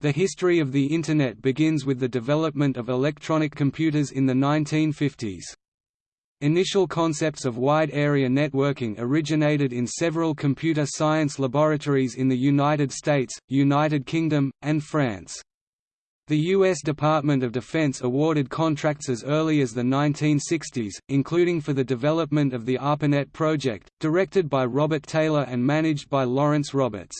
The history of the Internet begins with the development of electronic computers in the 1950s. Initial concepts of wide-area networking originated in several computer science laboratories in the United States, United Kingdom, and France. The U.S. Department of Defense awarded contracts as early as the 1960s, including for the development of the ARPANET project, directed by Robert Taylor and managed by Lawrence Roberts.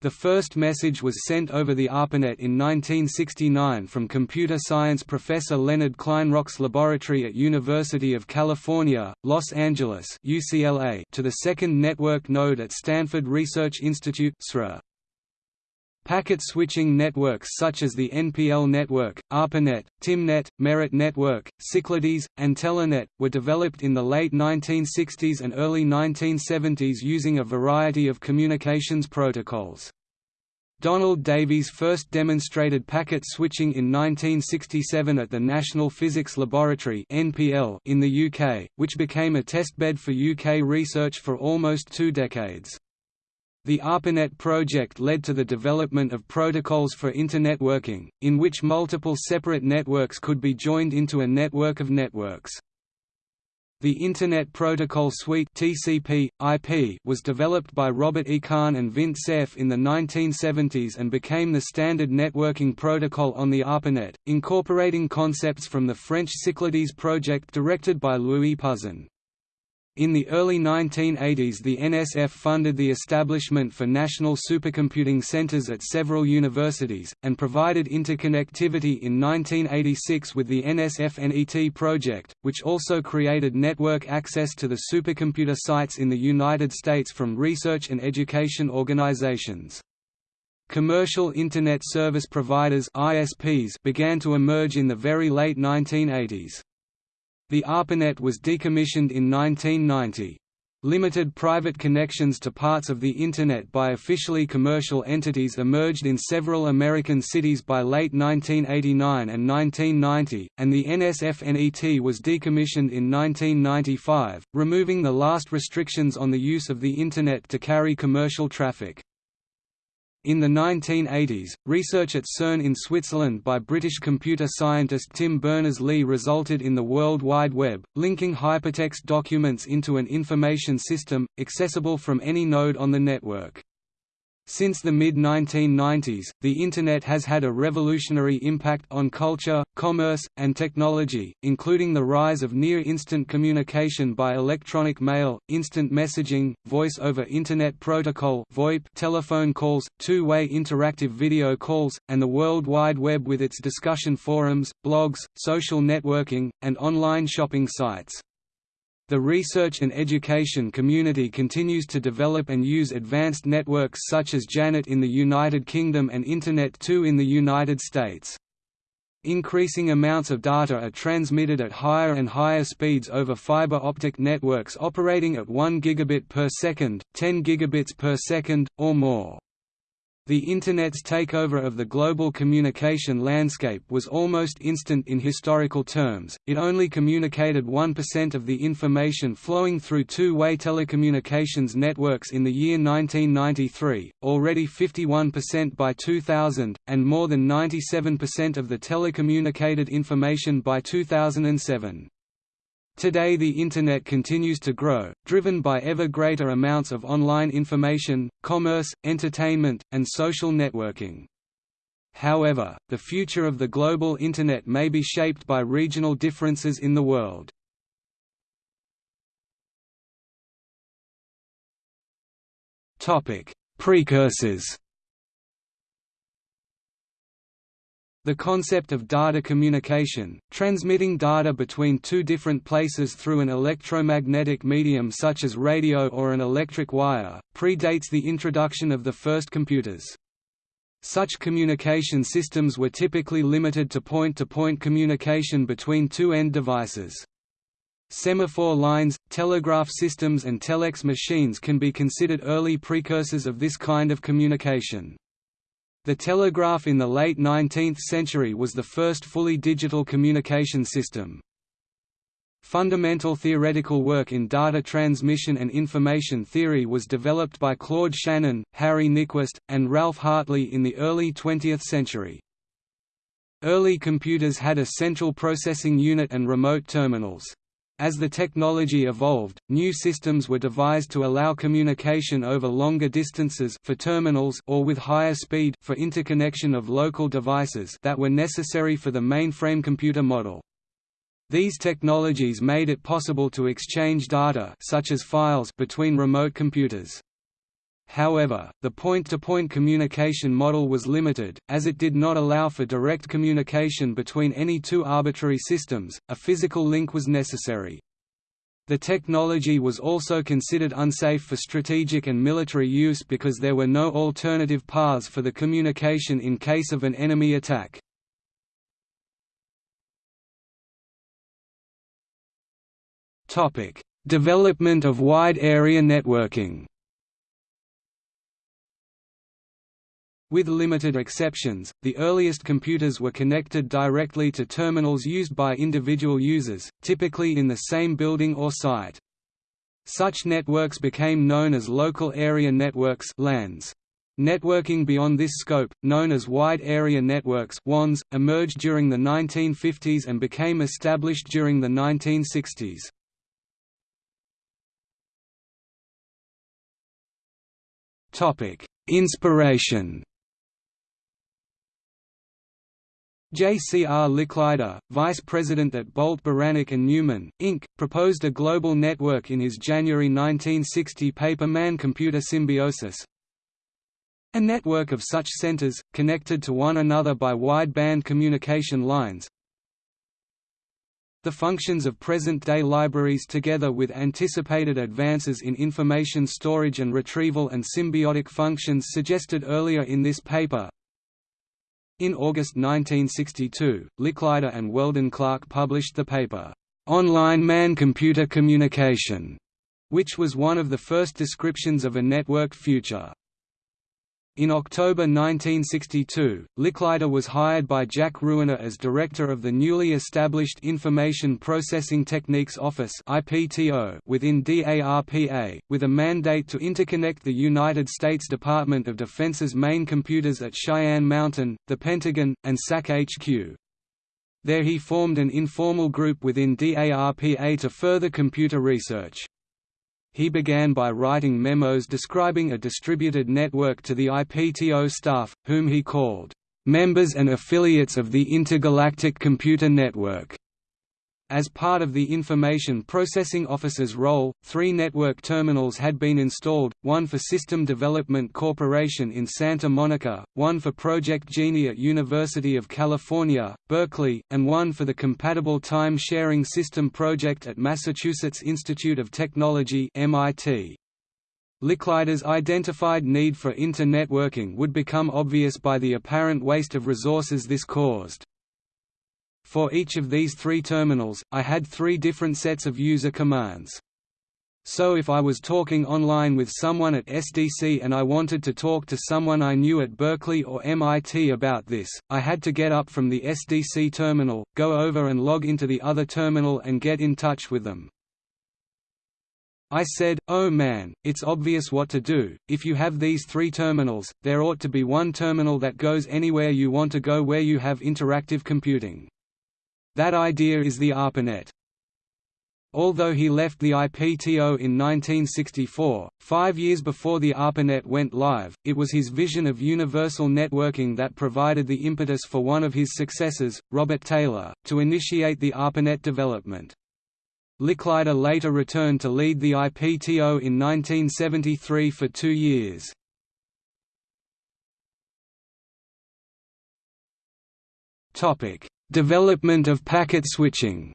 The first message was sent over the ARPANET in 1969 from computer science professor Leonard Kleinrock's laboratory at University of California, Los Angeles UCLA to the second network node at Stanford Research Institute SRI. Packet switching networks such as the NPL network, ARPANET, Tymnet, Merit network, Cyclades, and Telenet, were developed in the late 1960s and early 1970s using a variety of communications protocols. Donald Davies first demonstrated packet switching in 1967 at the National Physics Laboratory in the UK, which became a testbed for UK research for almost two decades. The ARPANET project led to the development of protocols for internetworking, in which multiple separate networks could be joined into a network of networks. The Internet Protocol Suite (TCP) IP was developed by Robert E. Kahn and Vint Cerf in the 1970s and became the standard networking protocol on the ARPANET, incorporating concepts from the French Cyclades project directed by Louis Pouzin. In the early 1980s the NSF funded the establishment for national supercomputing centers at several universities, and provided interconnectivity in 1986 with the NSF-NET project, which also created network access to the supercomputer sites in the United States from research and education organizations. Commercial Internet Service Providers began to emerge in the very late 1980s. The ARPANET was decommissioned in 1990. Limited private connections to parts of the Internet by officially commercial entities emerged in several American cities by late 1989 and 1990, and the NSF-NET was decommissioned in 1995, removing the last restrictions on the use of the Internet to carry commercial traffic. In the 1980s, research at CERN in Switzerland by British computer scientist Tim Berners-Lee resulted in the World Wide Web, linking hypertext documents into an information system, accessible from any node on the network. Since the mid-1990s, the Internet has had a revolutionary impact on culture, commerce, and technology, including the rise of near-instant communication by electronic mail, instant messaging, voice-over Internet Protocol VoIP telephone calls, two-way interactive video calls, and the World Wide Web with its discussion forums, blogs, social networking, and online shopping sites. The research and education community continues to develop and use advanced networks such as JANET in the United Kingdom and Internet 2 in the United States. Increasing amounts of data are transmitted at higher and higher speeds over fiber optic networks operating at 1 gigabit per second, 10 gigabits per second, or more. The Internet's takeover of the global communication landscape was almost instant in historical terms, it only communicated 1% of the information flowing through two-way telecommunications networks in the year 1993, already 51% by 2000, and more than 97% of the telecommunicated information by 2007. Today the Internet continues to grow, driven by ever greater amounts of online information, commerce, entertainment, and social networking. However, the future of the global Internet may be shaped by regional differences in the world. Precursors The concept of data communication, transmitting data between two different places through an electromagnetic medium such as radio or an electric wire, predates the introduction of the first computers. Such communication systems were typically limited to point-to-point -point communication between two end devices. Semaphore lines, telegraph systems and telex machines can be considered early precursors of this kind of communication. The telegraph in the late 19th century was the first fully digital communication system. Fundamental theoretical work in data transmission and information theory was developed by Claude Shannon, Harry Nyquist, and Ralph Hartley in the early 20th century. Early computers had a central processing unit and remote terminals. As the technology evolved, new systems were devised to allow communication over longer distances for terminals or with higher speed for interconnection of local devices that were necessary for the mainframe computer model. These technologies made it possible to exchange data such as files between remote computers. However, the point-to-point -point communication model was limited, as it did not allow for direct communication between any two arbitrary systems, a physical link was necessary. The technology was also considered unsafe for strategic and military use because there were no alternative paths for the communication in case of an enemy attack. Development of wide area networking With limited exceptions, the earliest computers were connected directly to terminals used by individual users, typically in the same building or site. Such networks became known as local area networks LANs. Networking beyond this scope, known as wide area networks WANs, emerged during the 1950s and became established during the 1960s. Inspiration J. C. R. Licklider, vice president at Bolt Beranek and Newman, Inc., proposed a global network in his January 1960 paper Man-Computer Symbiosis. A network of such centers, connected to one another by wideband communication lines. The functions of present-day libraries together with anticipated advances in information storage and retrieval and symbiotic functions suggested earlier in this paper, in August 1962, Licklider and Weldon Clark published the paper, "'Online Man-Computer Communication", which was one of the first descriptions of a network future. In October 1962, Licklider was hired by Jack Ruina as director of the newly established Information Processing Techniques Office within DARPA, with a mandate to interconnect the United States Department of Defense's main computers at Cheyenne Mountain, the Pentagon, and SAC HQ. There he formed an informal group within DARPA to further computer research. He began by writing memos describing a distributed network to the IPTO staff, whom he called, "...members and affiliates of the Intergalactic Computer Network." As part of the Information Processing Officer's role, three network terminals had been installed, one for System Development Corporation in Santa Monica, one for Project Genie at University of California, Berkeley, and one for the Compatible Time Sharing System Project at Massachusetts Institute of Technology MIT. Licklider's identified need for inter-networking would become obvious by the apparent waste of resources this caused. For each of these three terminals, I had three different sets of user commands. So if I was talking online with someone at SDC and I wanted to talk to someone I knew at Berkeley or MIT about this, I had to get up from the SDC terminal, go over and log into the other terminal and get in touch with them. I said, oh man, it's obvious what to do, if you have these three terminals, there ought to be one terminal that goes anywhere you want to go where you have interactive computing. That idea is the ARPANET. Although he left the IPTO in 1964, five years before the ARPANET went live, it was his vision of universal networking that provided the impetus for one of his successors, Robert Taylor, to initiate the ARPANET development. Licklider later returned to lead the IPTO in 1973 for two years. Development of packet switching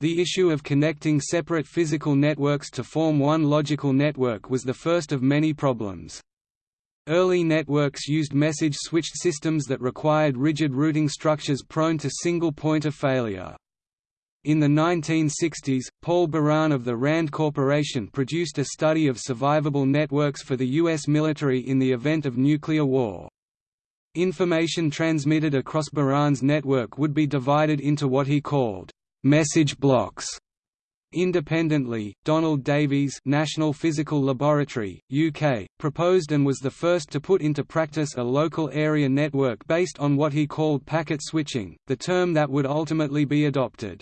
The issue of connecting separate physical networks to form one logical network was the first of many problems. Early networks used message-switched systems that required rigid routing structures prone to single point of failure. In the 1960s, Paul Baran of the RAND Corporation produced a study of survivable networks for the U.S. military in the event of nuclear war. Information transmitted across Baran's network would be divided into what he called message blocks. Independently, Donald Davies National Physical Laboratory, UK, proposed and was the first to put into practice a local area network based on what he called packet switching, the term that would ultimately be adopted.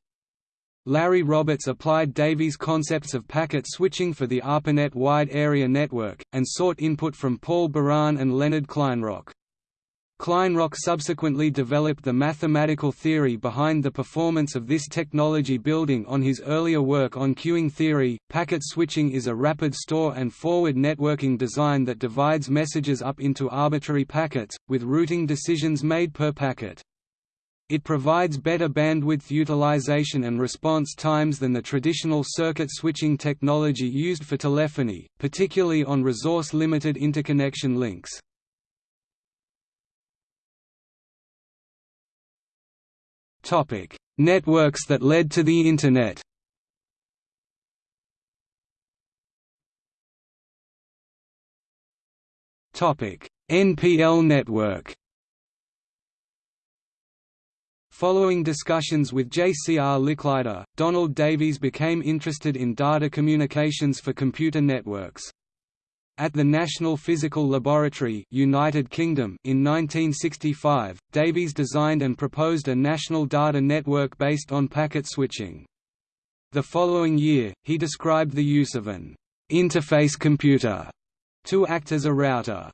Larry Roberts applied Davies' concepts of packet switching for the ARPANET wide area network, and sought input from Paul Baran and Leonard Kleinrock. Kleinrock subsequently developed the mathematical theory behind the performance of this technology building on his earlier work on queuing theory. Packet switching is a rapid store and forward networking design that divides messages up into arbitrary packets, with routing decisions made per packet. It provides better bandwidth utilization and response times than the traditional circuit switching technology used for telephony, particularly on resource-limited interconnection links. Topic: Networks that led to the Internet. Topic: NPL network. Following discussions with J.C.R. Licklider, Donald Davies became interested in data communications for computer networks. At the National Physical Laboratory United Kingdom in 1965, Davies designed and proposed a national data network based on packet switching. The following year, he described the use of an «interface computer» to act as a router.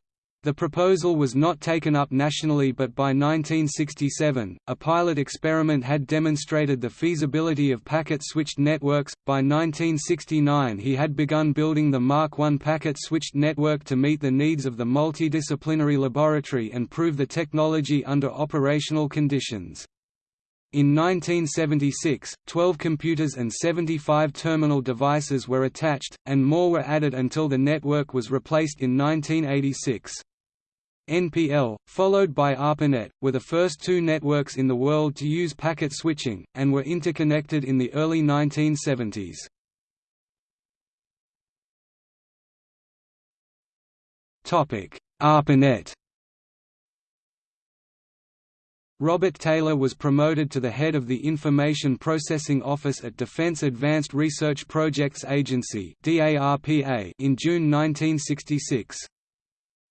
The proposal was not taken up nationally but by 1967, a pilot experiment had demonstrated the feasibility of packet-switched networks. By 1969 he had begun building the Mark I packet-switched network to meet the needs of the multidisciplinary laboratory and prove the technology under operational conditions. In 1976, 12 computers and 75 terminal devices were attached, and more were added until the network was replaced in 1986. NPL, followed by ARPANET, were the first two networks in the world to use packet switching, and were interconnected in the early 1970s. ARPANET Robert Taylor was promoted to the head of the Information Processing Office at Defense Advanced Research Projects Agency in June 1966.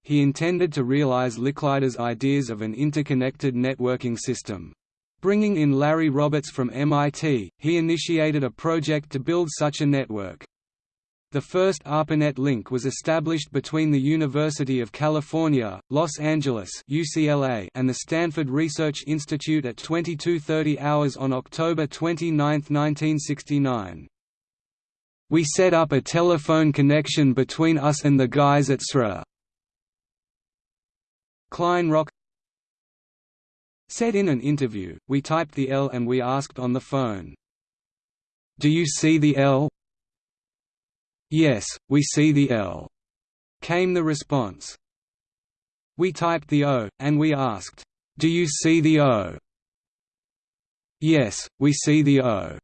He intended to realize Licklider's ideas of an interconnected networking system. Bringing in Larry Roberts from MIT, he initiated a project to build such a network. The first ARPANET link was established between the University of California, Los Angeles UCLA and the Stanford Research Institute at 2230 hours on October 29, 1969. We set up a telephone connection between us and the guys at SRI. Kleinrock said in an interview, we typed the L and we asked on the phone, "'Do you see the L?' "'Yes, we see the L,' came the response. We typed the O, and we asked, "'Do you see the O?' "'Yes, we see the O.'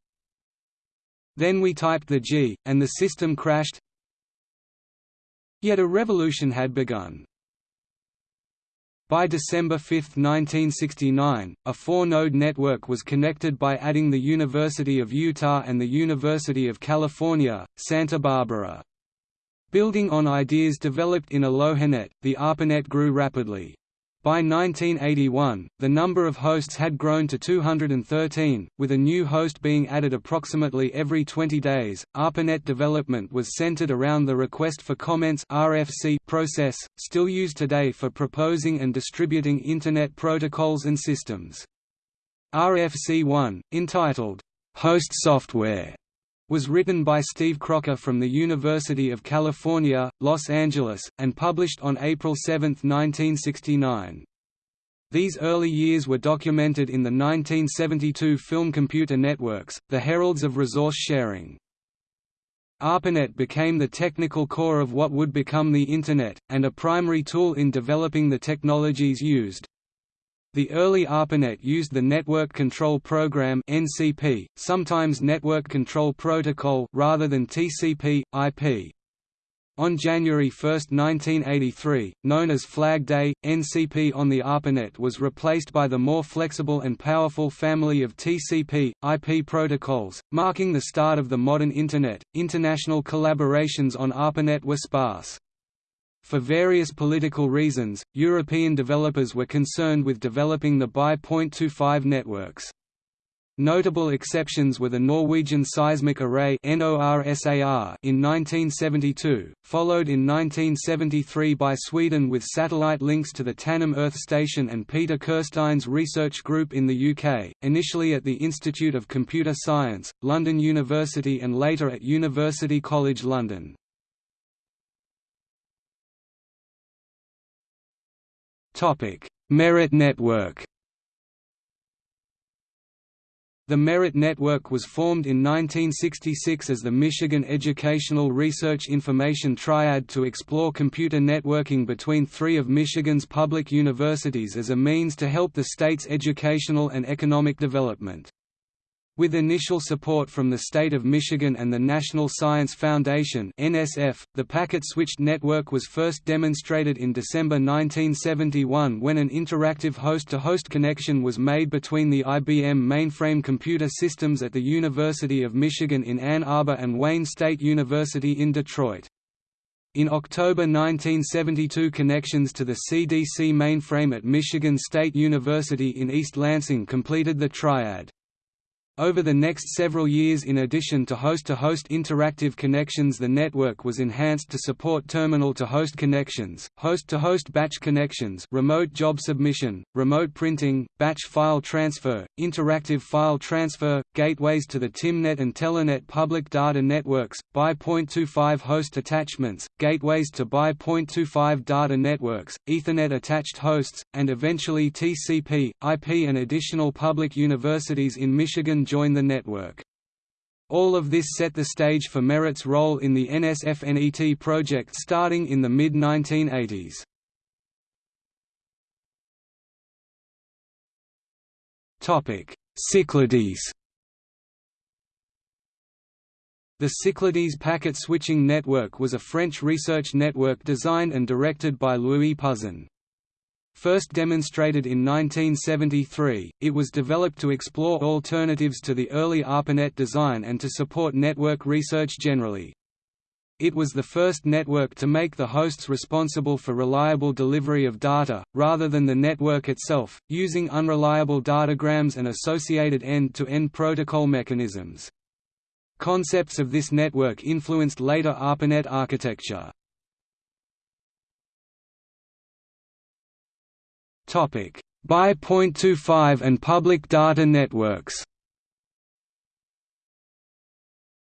Then we typed the G, and the system crashed. Yet a revolution had begun. By December 5, 1969, a four-node network was connected by adding the University of Utah and the University of California, Santa Barbara. Building on ideas developed in AlohaNet, the ARPANET grew rapidly. By 1981, the number of hosts had grown to 213, with a new host being added approximately every 20 days. ARPANET development was centered around the request for comments (RFC) process, still used today for proposing and distributing Internet protocols and systems. RFC1, entitled Host Software, was written by Steve Crocker from the University of California, Los Angeles, and published on April 7, 1969. These early years were documented in the 1972 film Computer Networks, The Heralds of Resource Sharing. ARPANET became the technical core of what would become the Internet, and a primary tool in developing the technologies used. The early ARPANET used the Network Control Program (NCP), sometimes Network Control Protocol rather than TCP/IP. On January 1, 1983, known as Flag Day, NCP on the ARPANET was replaced by the more flexible and powerful family of TCP, IP protocols, marking the start of the modern Internet. International collaborations on ARPANET were sparse. For various political reasons, European developers were concerned with developing the BY.25 networks. Notable exceptions were the Norwegian Seismic Array in 1972, followed in 1973 by Sweden with satellite links to the Tanum Earth Station and Peter Kirstein's research group in the UK, initially at the Institute of Computer Science, London University and later at University College London. Merit Network the Merit Network was formed in 1966 as the Michigan Educational Research Information Triad to explore computer networking between three of Michigan's public universities as a means to help the state's educational and economic development. With initial support from the state of Michigan and the National Science Foundation (NSF), the packet-switched network was first demonstrated in December 1971 when an interactive host-to-host -host connection was made between the IBM mainframe computer systems at the University of Michigan in Ann Arbor and Wayne State University in Detroit. In October 1972 connections to the CDC mainframe at Michigan State University in East Lansing completed the triad. Over the next several years in addition to host-to-host -host interactive connections the network was enhanced to support terminal-to-host connections, host-to-host -host batch connections remote job submission, remote printing, batch file transfer, interactive file transfer, gateways to the Tymnet and Telenet public data networks, BY.25 host attachments, gateways to BY.25 data networks, Ethernet-attached hosts, and eventually TCP, IP and additional public universities in Michigan join the network. All of this set the stage for Merit's role in the NSFNET project starting in the mid-1980s. Cyclades The Cyclades packet switching network was a French research network designed and directed by Louis Pouzin. First demonstrated in 1973, it was developed to explore alternatives to the early ARPANET design and to support network research generally. It was the first network to make the hosts responsible for reliable delivery of data, rather than the network itself, using unreliable datagrams and associated end-to-end -end protocol mechanisms. Concepts of this network influenced later ARPANET architecture. Topic: BY.25 and public data networks.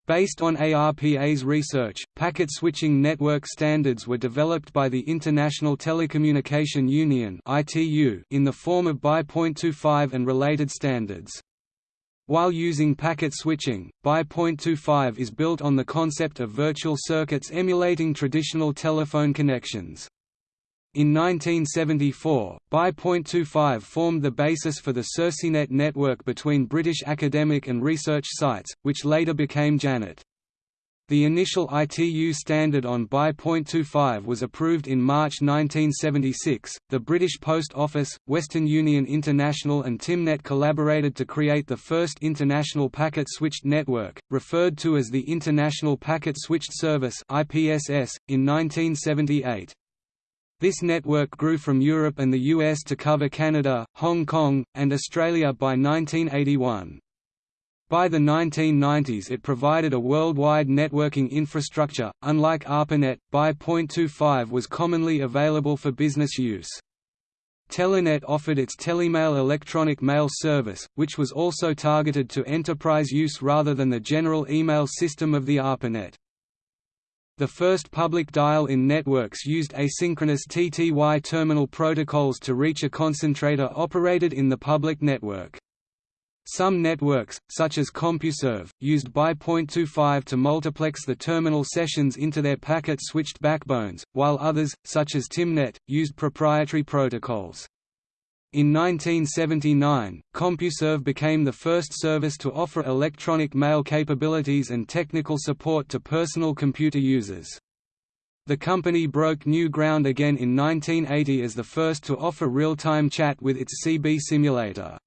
Based on ARPA's research, packet switching network standards were developed by the International Telecommunication Union in the form of BY.25 and related standards. While using packet switching, BY.25 is built on the concept of virtual circuits emulating traditional telephone connections. In 1974, BY.25 formed the basis for the SERCnet network between British academic and research sites, which later became Janet. The initial ITU standard on BY.25 was approved in March 1976. The British Post Office, Western Union International, and Tymnet collaborated to create the first international packet switched network, referred to as the International Packet Switched Service (IPSS), in 1978. This network grew from Europe and the US to cover Canada, Hong Kong, and Australia by 1981. By the 1990s it provided a worldwide networking infrastructure, unlike ARPANET, BY.25 was commonly available for business use. Telenet offered its Telemail electronic mail service, which was also targeted to enterprise use rather than the general email system of the ARPANET. The first public dial-in networks used asynchronous TTY terminal protocols to reach a concentrator operated in the public network. Some networks, such as CompuServe, used BY.25 to multiplex the terminal sessions into their packet-switched backbones, while others, such as Tymnet, used proprietary protocols. In 1979, CompuServe became the first service to offer electronic mail capabilities and technical support to personal computer users. The company broke new ground again in 1980 as the first to offer real-time chat with its CB simulator.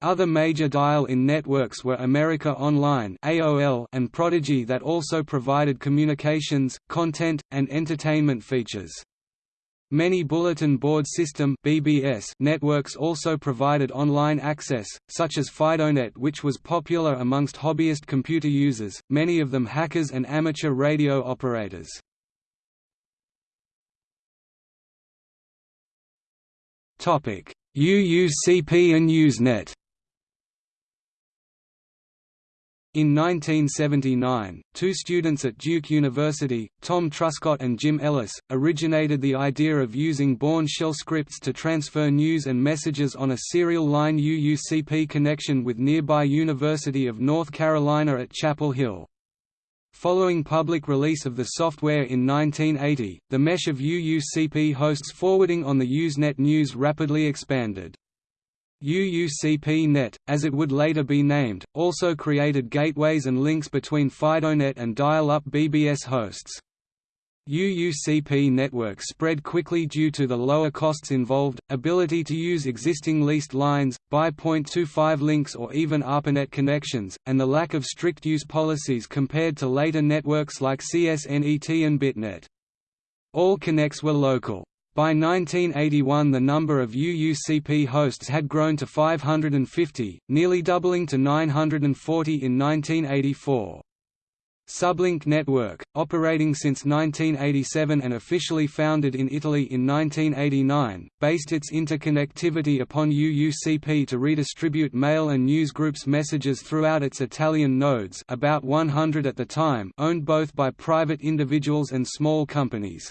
Other major dial-in networks were America Online (AOL) and Prodigy that also provided communications, content, and entertainment features. Many bulletin board system (BBS) networks also provided online access, such as FidoNet which was popular amongst hobbyist computer users, many of them hackers and amateur radio operators. UUCP and Usenet In 1979, two students at Duke University, Tom Truscott and Jim Ellis, originated the idea of using Bourne shell scripts to transfer news and messages on a serial line UUCP connection with nearby University of North Carolina at Chapel Hill. Following public release of the software in 1980, the mesh of UUCP hosts forwarding on the Usenet news rapidly expanded. UUCP-Net, as it would later be named, also created gateways and links between FidoNet and dial-up BBS hosts. UUCP networks spread quickly due to the lower costs involved, ability to use existing leased lines, buy .25 links or even ARPANET connections, and the lack of strict use policies compared to later networks like CSNET and BitNet. All connects were local. By 1981 the number of UUCP hosts had grown to 550, nearly doubling to 940 in 1984. Sublink Network, operating since 1987 and officially founded in Italy in 1989, based its interconnectivity upon UUCP to redistribute mail and newsgroups messages throughout its Italian nodes about 100 at the time owned both by private individuals and small companies.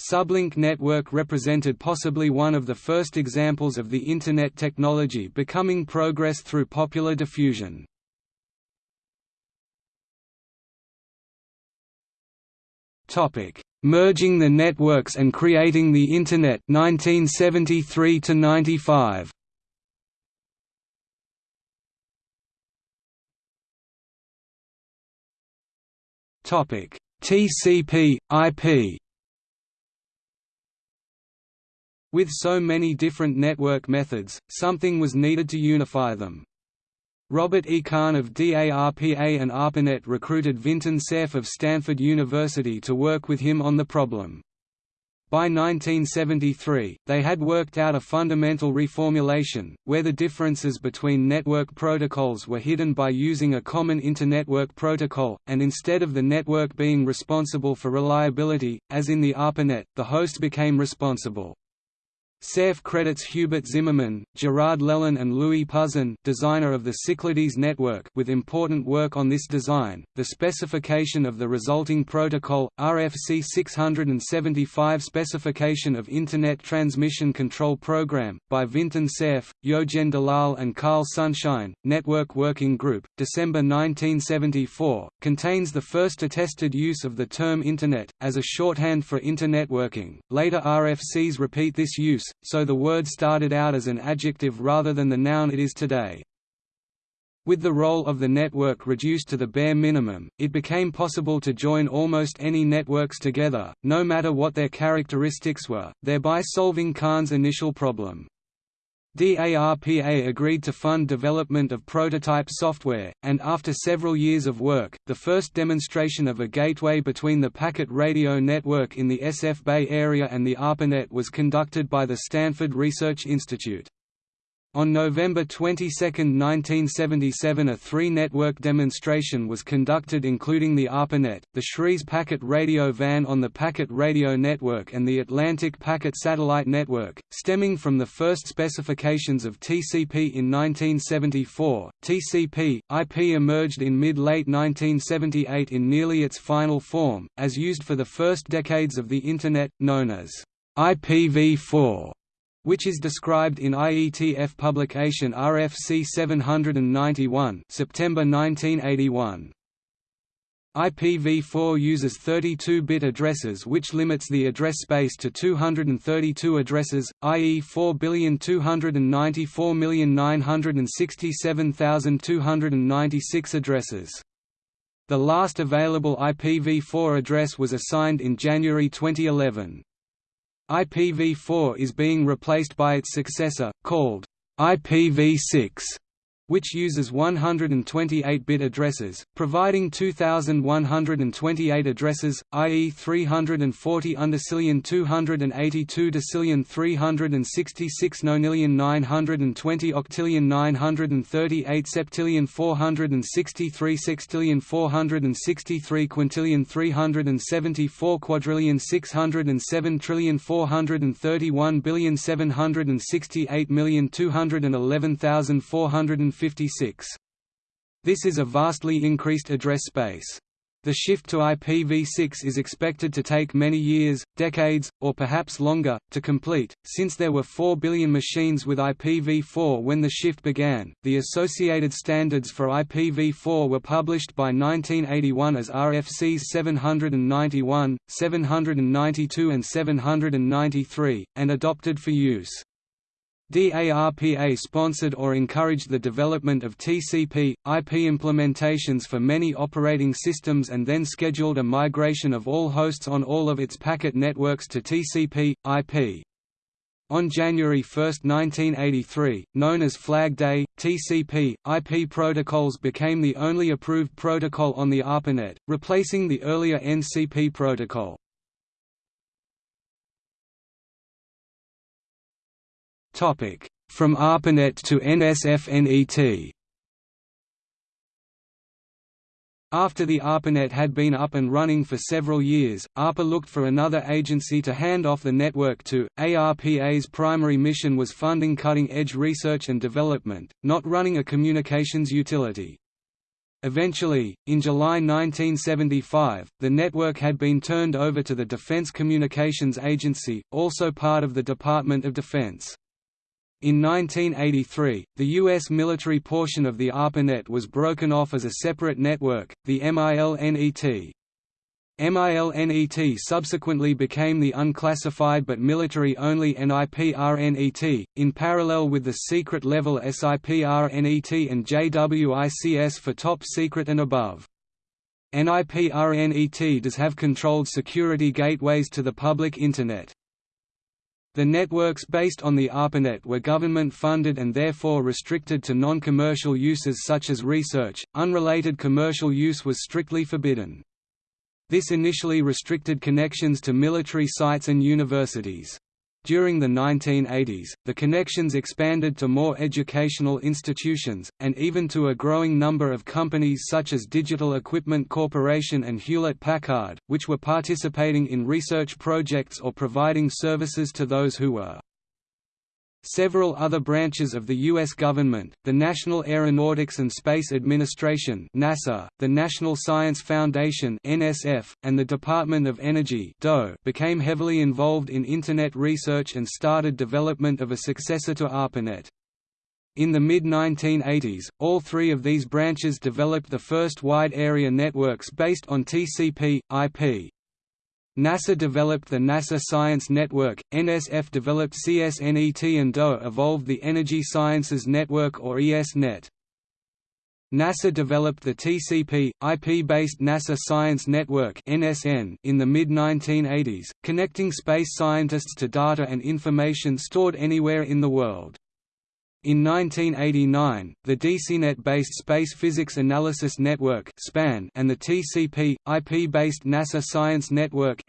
Sublink network represented possibly one of the first examples of the Internet technology becoming progress through popular diffusion. Merging the networks and creating the Internet 1973 to 95. Topic: TCP With so many different network methods, something was needed to unify them. Robert E. Kahn of DARPA and ARPANET recruited Vinton Cerf of Stanford University to work with him on the problem. By 1973, they had worked out a fundamental reformulation, where the differences between network protocols were hidden by using a common internetwork protocol, and instead of the network being responsible for reliability, as in the ARPANET, the host became responsible. Cerf credits Hubert Zimmermann, Gerard Le Lann and Louis Pouzin, designer of the Cyclades network, with important work on this design. The specification of the resulting protocol, RFC 675 specification of Internet Transmission Control Program, by Vinton Cerf, Yogen Dalal and Carl Sunshine, Network Working Group, December 1974, contains the first attested use of the term Internet, as a shorthand for Internetworking. Later RFCs repeat this use, so the word started out as an adjective rather than the noun it is today. With the role of the network reduced to the bare minimum, it became possible to join almost any networks together, no matter what their characteristics were, thereby solving Kahn's initial problem. DARPA agreed to fund development of prototype software, and after several years of work, the first demonstration of a gateway between the packet radio network in the SF Bay Area and the ARPANET was conducted by the Stanford Research Institute. On November 22, 1977 a three-network demonstration was conducted including the ARPANET, the SRI's packet radio van on the Packet Radio Network and the Atlantic Packet Satellite Network, stemming from the first specifications of TCP in 1974. TCP, IP emerged in mid-late 1978 in nearly its final form, as used for the first decades of the Internet, known as IPv4 which is described in IETF publication RFC 791 September 1981. IPv4 uses 32-bit addresses which limits the address space to 232 addresses, i.e. 4,294,967,296 addresses. The last available IPv4 address was assigned in January 2011. IPv4 is being replaced by its successor, called IPv6, which uses 128-bit addresses, providing 2,128 addresses, i.e. 340 undecillion 282 decillion 366 nonillion 920 octillion 938 septillion 463 sextillion 463 quintillion 374 quadrillion 607 trillion 431 billion 768 million 211,450 this is a vastly increased address space. The shift to IPv6 is expected to take many years, decades, or perhaps longer, to complete, since there were 4 billion machines with IPv4 when the shift began. The associated standards for IPv4 were published by 1981 as RFCs 791, 792, and 793, and adopted for use. DARPA sponsored or encouraged the development of TCP, IP implementations for many operating systems and then scheduled a migration of all hosts on all of its packet networks to TCP, IP. On January 1, 1983, known as Flag Day, TCP, IP protocols became the only approved protocol on the ARPANET, replacing the earlier NCP protocol. From ARPANET to NSFNET After the ARPANET had been up and running for several years, ARPA looked for another agency to hand off the network to. ARPA's primary mission was funding cutting-edge research and development, not running a communications utility. Eventually, in July 1975, the network had been turned over to the Defense Communications Agency, also part of the Department of Defense. In 1983, the U.S. military portion of the ARPANET was broken off as a separate network, the MILNET. MILNET subsequently became the unclassified but military-only NIPRNET, in parallel with the secret-level SIPRNET and JWICS for top secret and above. NIPRNET does have controlled security gateways to the public Internet. The networks based on the ARPANET were government-funded and therefore restricted to non-commercial uses such as research, unrelated commercial use was strictly forbidden. This initially restricted connections to military sites and universities. During the 1980s, the connections expanded to more educational institutions, and even to a growing number of companies such as Digital Equipment Corporation and Hewlett-Packard, which were participating in research projects or providing services to those who were Several other branches of the U.S. government, the National Aeronautics and Space Administration NASA, the National Science Foundation NSF, and the Department of Energy DOE became heavily involved in Internet research and started development of a successor to ARPANET. In the mid-1980s, all three of these branches developed the first wide-area networks based on TCP, IP, NASA developed the NASA Science Network, NSF developed CSNET and DOE evolved the Energy Sciences Network or ESNet. NASA developed the TCP, IP-based NASA Science Network (NSN) in the mid-1980s, connecting space scientists to data and information stored anywhere in the world. In 1989, the DECnet-based Space Physics Analysis Network and the TCP, IP-based NASA Science Network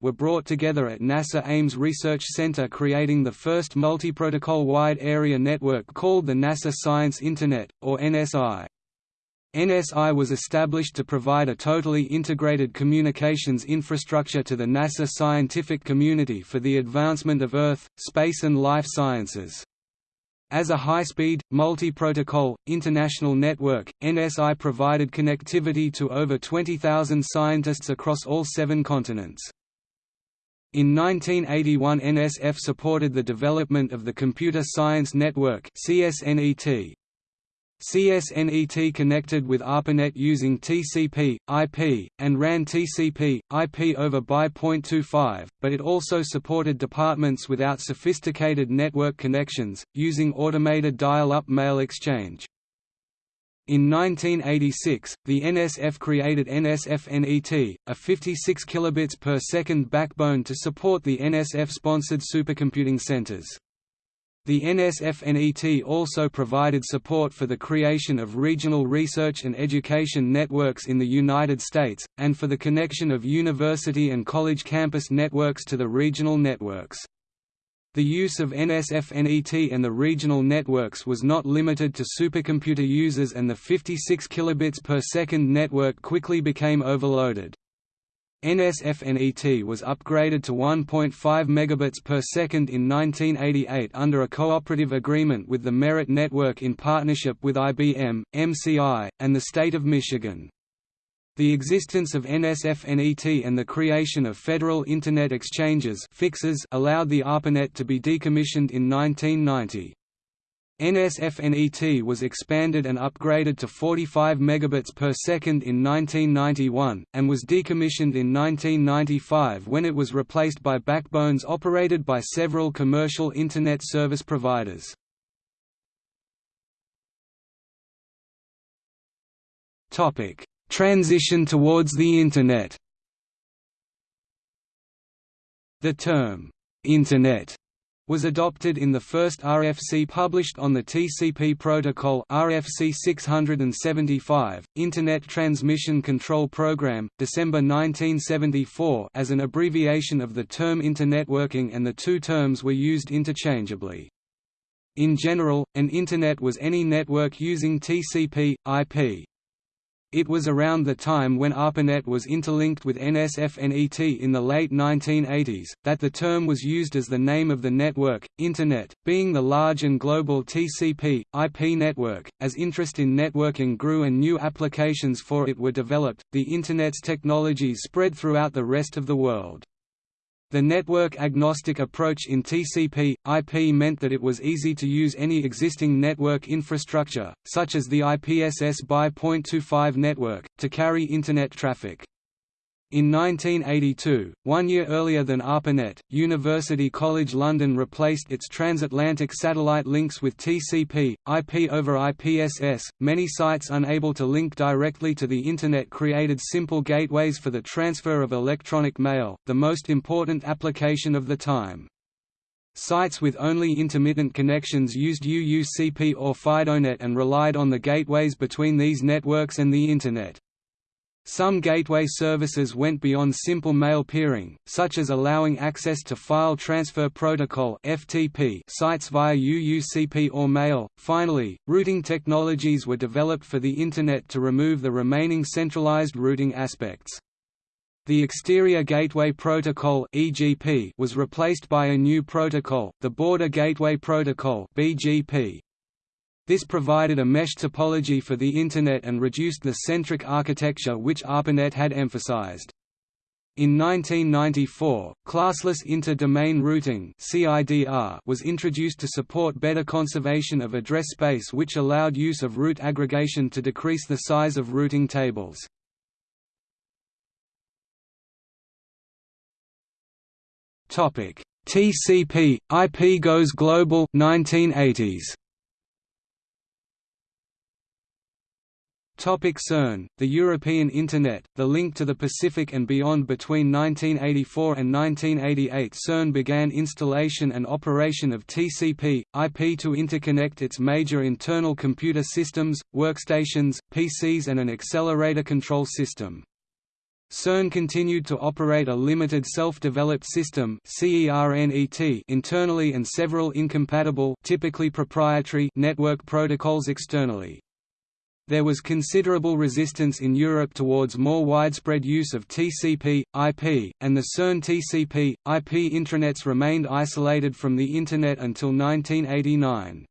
were brought together at NASA Ames Research Center creating the first multi-protocol wide area network called the NASA Science Internet, or NSI. NSI was established to provide a totally integrated communications infrastructure to the NASA scientific community for the advancement of Earth, space and life sciences. As a high-speed, multi-protocol, international network, NSI provided connectivity to over 20,000 scientists across all seven continents. In 1981 NSF supported the development of the Computer Science Network CSNET, CSNET connected with ARPANET using TCP, IP, and ran TCP, IP over BY.25, but it also supported departments without sophisticated network connections, using automated dial-up mail exchange. In 1986, the NSF created NSF-NET, a 56 kilobits per second backbone to support the NSF-sponsored supercomputing centers. The NSF-NET also provided support for the creation of regional research and education networks in the United States, and for the connection of university and college campus networks to the regional networks. The use of NSF-NET and the regional networks was not limited to supercomputer users and the 56 kilobits per second network quickly became overloaded. NSF-NET was upgraded to 1.5 megabits per second in 1988 under a cooperative agreement with the Merit Network in partnership with IBM, MCI, and the state of Michigan. The existence of NSF-NET and the creation of Federal Internet Exchanges fixes allowed the ARPANET to be decommissioned in 1990. NSF-NET was expanded and upgraded to 45 megabits per second in 1991, and was decommissioned in 1995 when it was replaced by backbones operated by several commercial Internet service providers. Topic Transition towards the Internet The term, «Internet» was adopted in the first RFC published on the TCP protocol RFC 675, Internet Transmission Control Program, December 1974 as an abbreviation of the term Internetworking and the two terms were used interchangeably. In general, an Internet was any network using TCP, IP. It was around the time when ARPANET was interlinked with NSF-NET in the late 1980s, that the term was used as the name of the network, Internet, being the large and global TCP, IP network. As interest in networking grew and new applications for it were developed, the Internet's technologies spread throughout the rest of the world. The network-agnostic approach in TCP, IP meant that it was easy to use any existing network infrastructure, such as the IPSS by .25 network, to carry Internet traffic. In 1982, one year earlier than ARPANET, University College London replaced its transatlantic satellite links with TCP, IP over IPSS. Many sites unable to link directly to the Internet created simple gateways for the transfer of electronic mail, the most important application of the time. Sites with only intermittent connections used UUCP or FidoNet and relied on the gateways between these networks and the Internet. Some gateway services went beyond simple mail peering, such as allowing access to File Transfer Protocol (FTP) sites via UUCP or mail. Finally, routing technologies were developed for the Internet to remove the remaining centralized routing aspects. The Exterior Gateway Protocol (EGP) was replaced by a new protocol, the Border Gateway Protocol (BGP). This provided a mesh topology for the Internet and reduced the centric architecture which ARPANET had emphasized. In 1994, classless inter-domain routing was introduced to support better conservation of address space which allowed use of route aggregation to decrease the size of routing tables. TCP, IP goes global 1980s. CERN, the European Internet, the link to the Pacific and beyond Between 1984 and 1988 CERN began installation and operation of TCP, IP to interconnect its major internal computer systems, workstations, PCs and an accelerator control system. CERN continued to operate a limited self-developed system internally and several incompatible typically proprietary network protocols externally. There was considerable resistance in Europe towards more widespread use of TCP, IP, and the CERN TCP, IP intranets remained isolated from the Internet until 1989.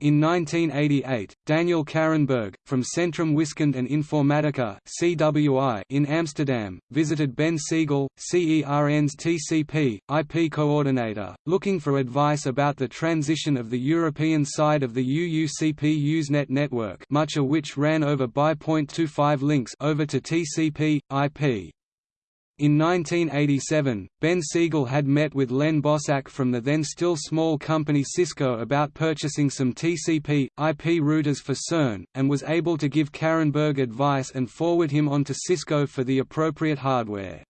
In 1988, Daniel Karrenberg, from Centrum Wiskunde and Informatica (CWI) in Amsterdam, visited Ben Segal, CERN's TCP, IP coordinator, looking for advice about the transition of the European side of the UUCP Usenet network much of which ran over BY.25 links over to TCP, IP. In 1987, Ben Segal had met with Len Bosak from the then still small company Cisco about purchasing some TCP, IP routers for CERN, and was able to give Karrenberg advice and forward him on to Cisco for the appropriate hardware.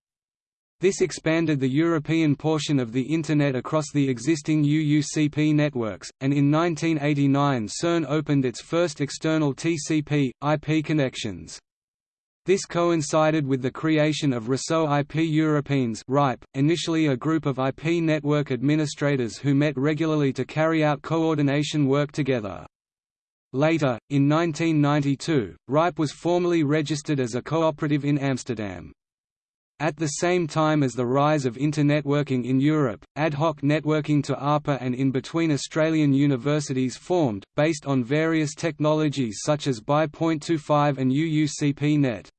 This expanded the European portion of the Internet across the existing UUCP networks, and in 1989 CERN opened its first external TCP, IP connections. This coincided with the creation of Réseau IP Européens RIPE, initially a group of IP network administrators who met regularly to carry out coordination work together. Later, in 1992, RIPE was formally registered as a cooperative in Amsterdam. At the same time as the rise of internetworking in Europe, ad hoc networking to ARPA and in between Australian universities formed, based on various technologies such as BY.25 and UUCP-net.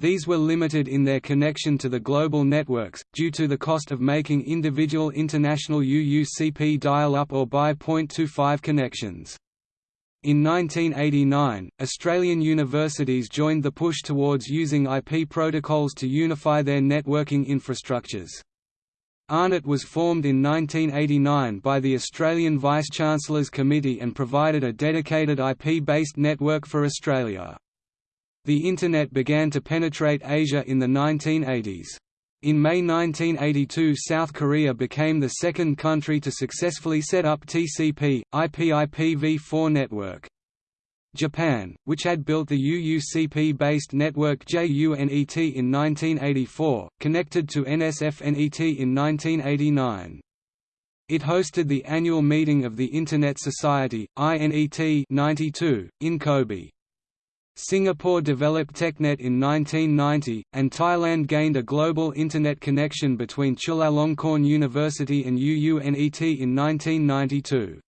These were limited in their connection to the global networks, due to the cost of making individual international UUCP dial-up or BY.25 connections. In 1989, Australian universities joined the push towards using IP protocols to unify their networking infrastructures. AARNet was formed in 1989 by the Australian Vice-Chancellors Committee and provided a dedicated IP-based network for Australia. The Internet began to penetrate Asia in the 1980s. In May 1982 South Korea became the second country to successfully set up TCP, IP IPv4 network. Japan, which had built the UUCP-based network JUNET in 1984, connected to NSFNET in 1989. It hosted the annual meeting of the Internet Society, INET 92, in Kobe. Singapore developed TechNet in 1990, and Thailand gained a global Internet connection between Chulalongkorn University and UUNET in 1992.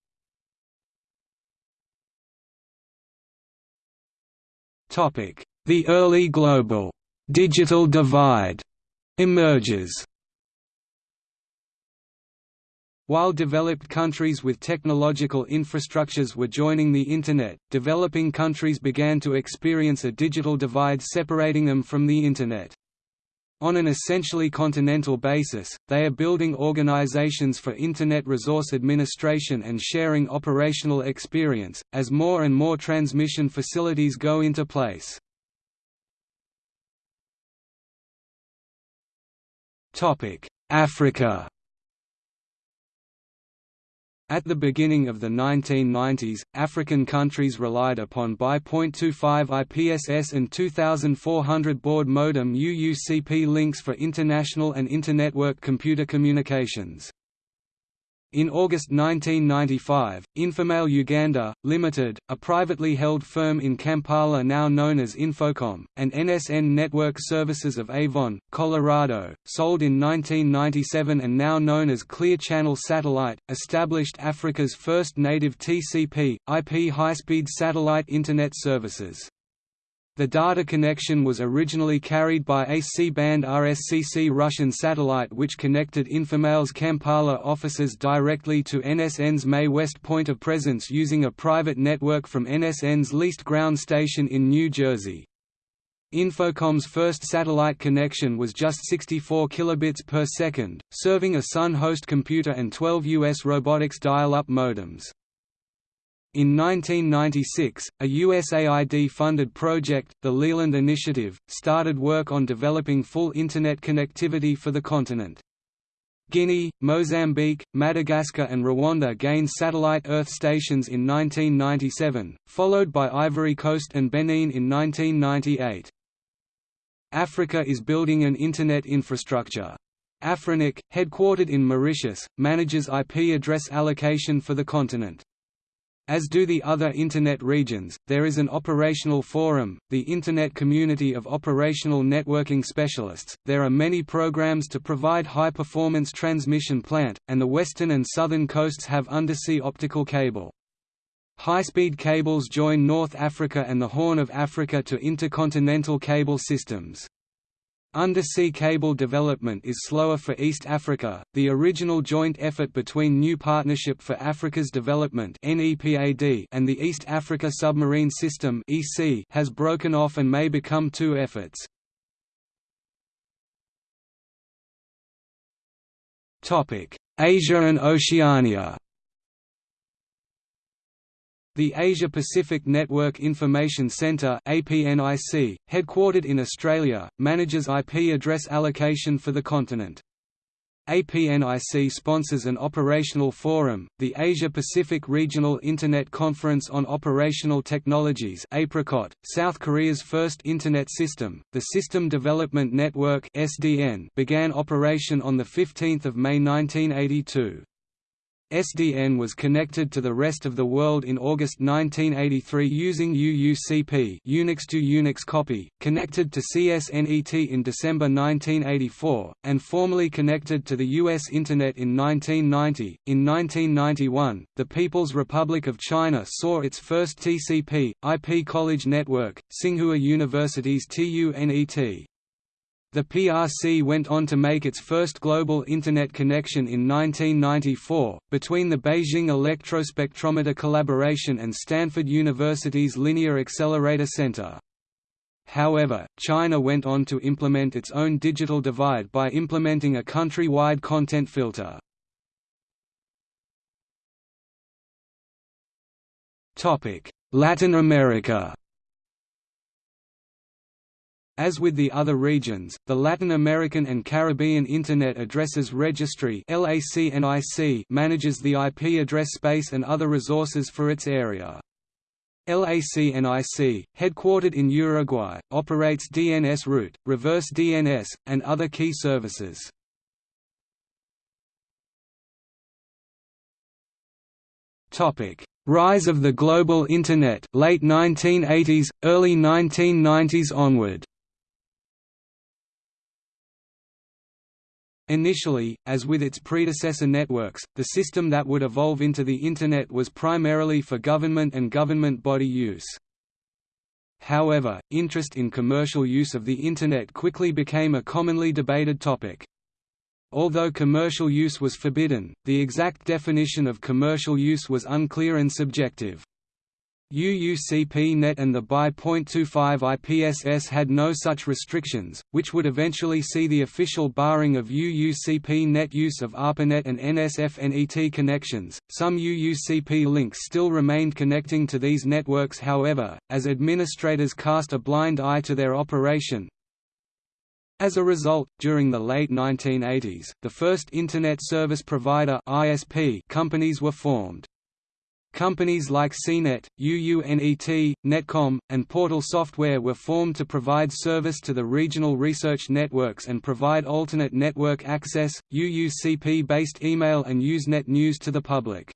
The early global digital divide emerges. While developed countries with technological infrastructures were joining the Internet, developing countries began to experience a digital divide separating them from the Internet. On an essentially continental basis, they are building organizations for Internet resource administration and sharing operational experience, as more and more transmission facilities go into place. Africa at the beginning of the 1990s, African countries relied upon BY.25 IPSS and 2400 baud modem UUCP links for international and internetwork computer communications. In August 1995, Infomail Uganda, Limited, a privately held firm in Kampala now known as Infocom, and NSN Network Services of Avon, Colorado, sold in 1997 and now known as Clear Channel Satellite, established Africa's first native TCP, IP high-speed satellite Internet services. The data connection was originally carried by a C-band RSCC Russian satellite which connected Infomail's Kampala offices directly to NSN's MAE-West point of presence using a private network from NSN's leased ground station in New Jersey. Infocom's first satellite connection was just 64 kilobits per second, serving a Sun host computer and 12 US robotics dial-up modems. In 1996, a USAID-funded project, the Leland Initiative, started work on developing full Internet connectivity for the continent. Guinea, Mozambique, Madagascar and Rwanda gained satellite Earth stations in 1997, followed by Ivory Coast and Benin in 1998. Africa is building an Internet infrastructure. Afrinic, headquartered in Mauritius, manages IP address allocation for the continent. As do the other Internet regions, there is an operational forum, the Internet Community of Operational Networking Specialists. There are many programs to provide high-performance transmission plant, and the western and southern coasts have undersea optical cable. High-speed cables join North Africa and the Horn of Africa to intercontinental cable systems. Undersea cable development is slower for East Africa. The original joint effort between New Partnership for Africa's Development (NEPAD) and the East Africa Submarine System (EASSy) has broken off and may become two efforts. Topic: Asia and Oceania the Asia-Pacific Network Information Centre APNIC, headquartered in Australia, manages IP address allocation for the continent. APNIC sponsors an operational forum, the Asia-Pacific Regional Internet Conference on Operational Technologies APRICOT, South Korea's first Internet system, the System Development Network SDN began operation on 15 May 1982. SDN was connected to the rest of the world in August 1983 using UUCP Unix to Unix copy, connected to CSNET in December 1984, and formally connected to the U.S. Internet in 1990. In 1991, the People's Republic of China saw its first TCP, IP college network, Tsinghua University's TUNET. The PRC went on to make its first global Internet connection in 1994, between the Beijing Electrospectrometer Collaboration and Stanford University's Linear Accelerator Center. However, China went on to implement its own digital divide by implementing a country-wide content filter. Latin America as with the other regions, the Latin American and Caribbean Internet Addresses Registry manages the IP address space and other resources for its area. LACNIC, headquartered in Uruguay, operates DNS root, reverse DNS, and other key services. Rise of the global Internet late 1980s, early 1990s onward Initially, as with its predecessor networks, the system that would evolve into the Internet was primarily for government and government body use. However, interest in commercial use of the Internet quickly became a commonly debated topic. Although commercial use was forbidden, the exact definition of commercial use was unclear and subjective. UUCP-NET and the BY.25 IPSS had no such restrictions, which would eventually see the official barring of UUCP-NET use of ARPANET and NSF-NET connections. Some UUCP links still remained connecting to these networks however, as administrators cast a blind eye to their operation, as a result, during the late 1980s, the first Internet Service Provider (ISP) companies were formed. Companies like CNET, UUNET, Netcom, and Portal Software were formed to provide service to the regional research networks and provide alternate network access, UUCP-based email and Usenet news to the public.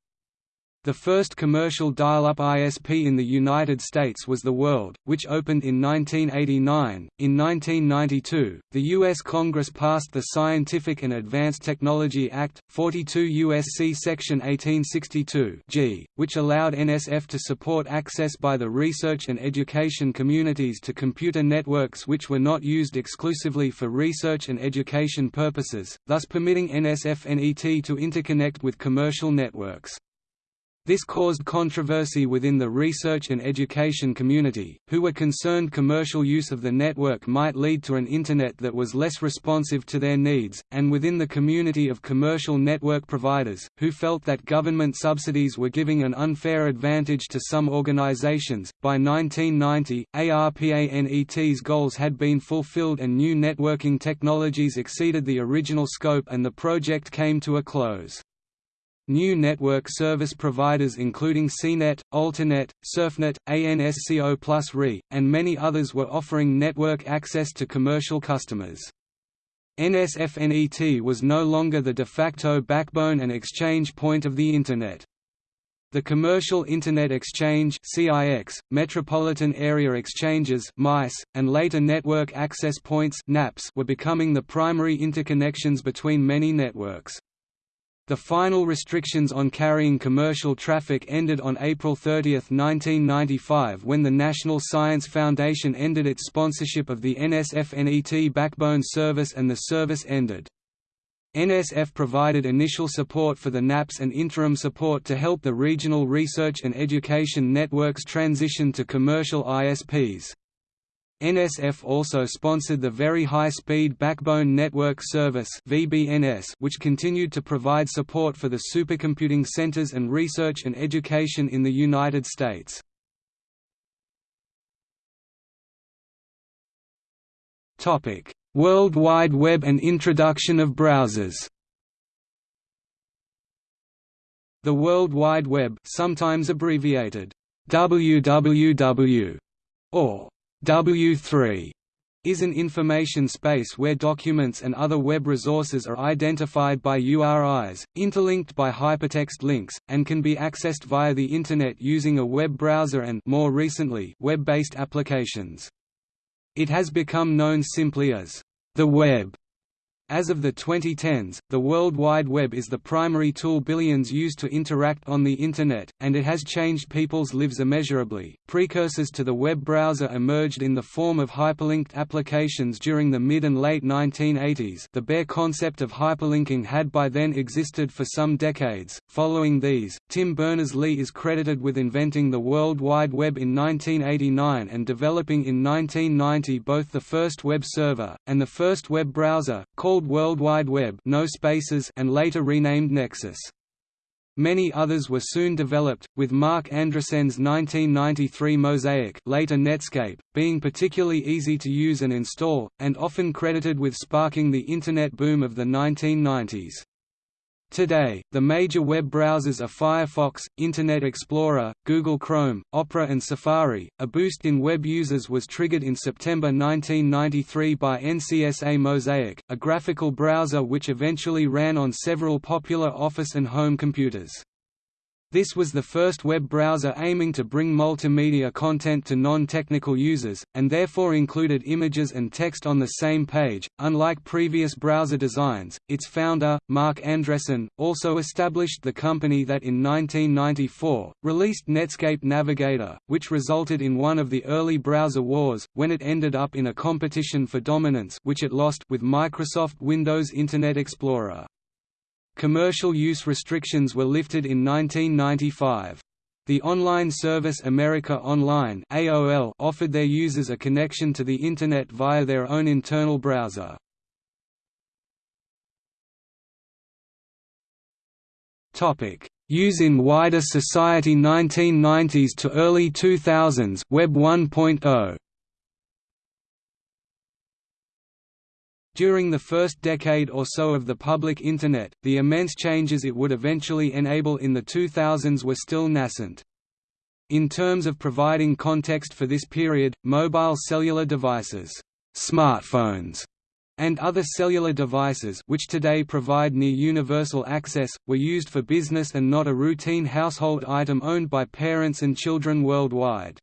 The first commercial dial-up ISP in the United States was The World, which opened in 1989. In 1992, the U.S. Congress passed the Scientific and Advanced Technology Act, 42 U.S.C. Section 1862 G, which allowed NSF to support access by the research and education communities to computer networks which were not used exclusively for research and education purposes, thus permitting NSF-NET to interconnect with commercial networks. This caused controversy within the research and education community, who were concerned commercial use of the network might lead to an Internet that was less responsive to their needs, and within the community of commercial network providers, who felt that government subsidies were giving an unfair advantage to some organizations. By 1990, ARPANET's goals had been fulfilled and new networking technologies exceeded the original scope and the project came to a close. New network service providers including CNET, Alternet, CERFNet, ANSCO Plus RE, and many others were offering network access to commercial customers. NSFNET was no longer the de facto backbone and exchange point of the Internet. The Commercial Internet Exchange (CIX), Metropolitan Area Exchanges (MICE), and later Network Access Points (NAPs) were becoming the primary interconnections between many networks. The final restrictions on carrying commercial traffic ended on April 30, 1995 when the National Science Foundation ended its sponsorship of the NSF-NET backbone service and the service ended. NSF provided initial support for the NAPs and interim support to help the regional research and education networks transition to commercial ISPs. NSF also sponsored the Very High Speed Backbone Network Service which continued to provide support for the supercomputing centers and research and education in the United States. World Wide Web and introduction of browsers The World Wide Web sometimes abbreviated WWW or W3 is an information space where documents and other web resources are identified by URIs, interlinked by hypertext links, and can be accessed via the Internet using a web browser and more recently, web-based applications. It has become known simply as the web as of the 2010s, the World Wide Web is the primary tool billions use to interact on the Internet, and it has changed people's lives immeasurably. Precursors to the web browser emerged in the form of hyperlinked applications during the mid and late 1980s. The bare concept of hyperlinking had by then existed for some decades. Following these, Tim Berners-Lee is credited with inventing the World Wide Web in 1989 and developing in 1990 both the first web server and the first web browser, called called World Wide Web no spaces and later renamed Nexus. Many others were soon developed, with Marc Andreessen's 1993 Mosaic later Netscape, being particularly easy to use and install, and often credited with sparking the Internet boom of the 1990s. Today, the major web browsers are Firefox, Internet Explorer, Google Chrome, Opera and Safari. A boost in web users was triggered in September 1993 by NCSA Mosaic, a graphical browser which eventually ran on several popular office and home computers. This was the first web browser aiming to bring multimedia content to non-technical users, and therefore included images and text on the same page. Unlike previous browser designs, its founder, Marc Andreessen, also established the company that in 1994, released Netscape Navigator, which resulted in one of the early browser wars, when it ended up in a competition for dominance which it lost with Microsoft Windows Internet Explorer. Commercial use restrictions were lifted in 1995. The online service America Online AOL offered their users a connection to the Internet via their own internal browser. Use in wider society 1990s to early 2000s Web 1.0 During the first decade or so of the public Internet, the immense changes it would eventually enable in the 2000s were still nascent. In terms of providing context for this period, mobile cellular devices smartphones, and other cellular devices which today provide near-universal access, were used for business and not a routine household item owned by parents and children worldwide.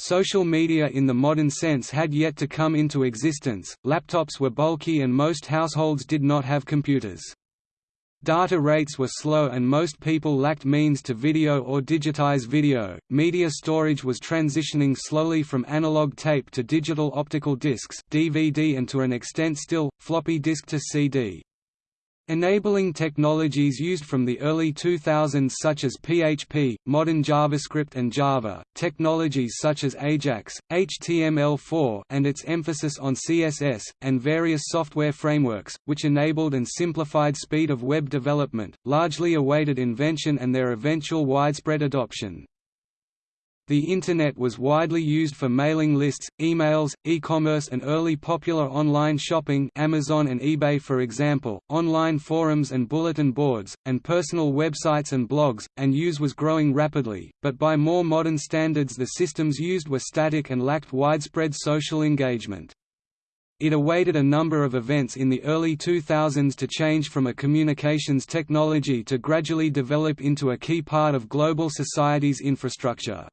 Social media in the modern sense had yet to come into existence, laptops were bulky and most households did not have computers. Data rates were slow and most people lacked means to video or digitize video. Media storage was transitioning slowly from analog tape to digital optical discs, DVD and to an extent still floppy disk to CD. Enabling technologies used from the early 2000s such as PHP, modern JavaScript and Java, technologies such as Ajax, HTML4 and its emphasis on CSS, and various software frameworks, which enabled and simplified speed of web development, largely awaited invention and their eventual widespread adoption. The Internet was widely used for mailing lists, emails, e-commerce and early popular online shopping Amazon and eBay for example, online forums and bulletin boards, and personal websites and blogs, and use was growing rapidly, but by more modern standards the systems used were static and lacked widespread social engagement. It awaited a number of events in the early 2000s to change from a communications technology to gradually develop into a key part of global society's infrastructure.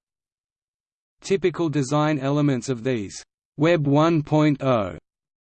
Typical design elements of these. Web 1.0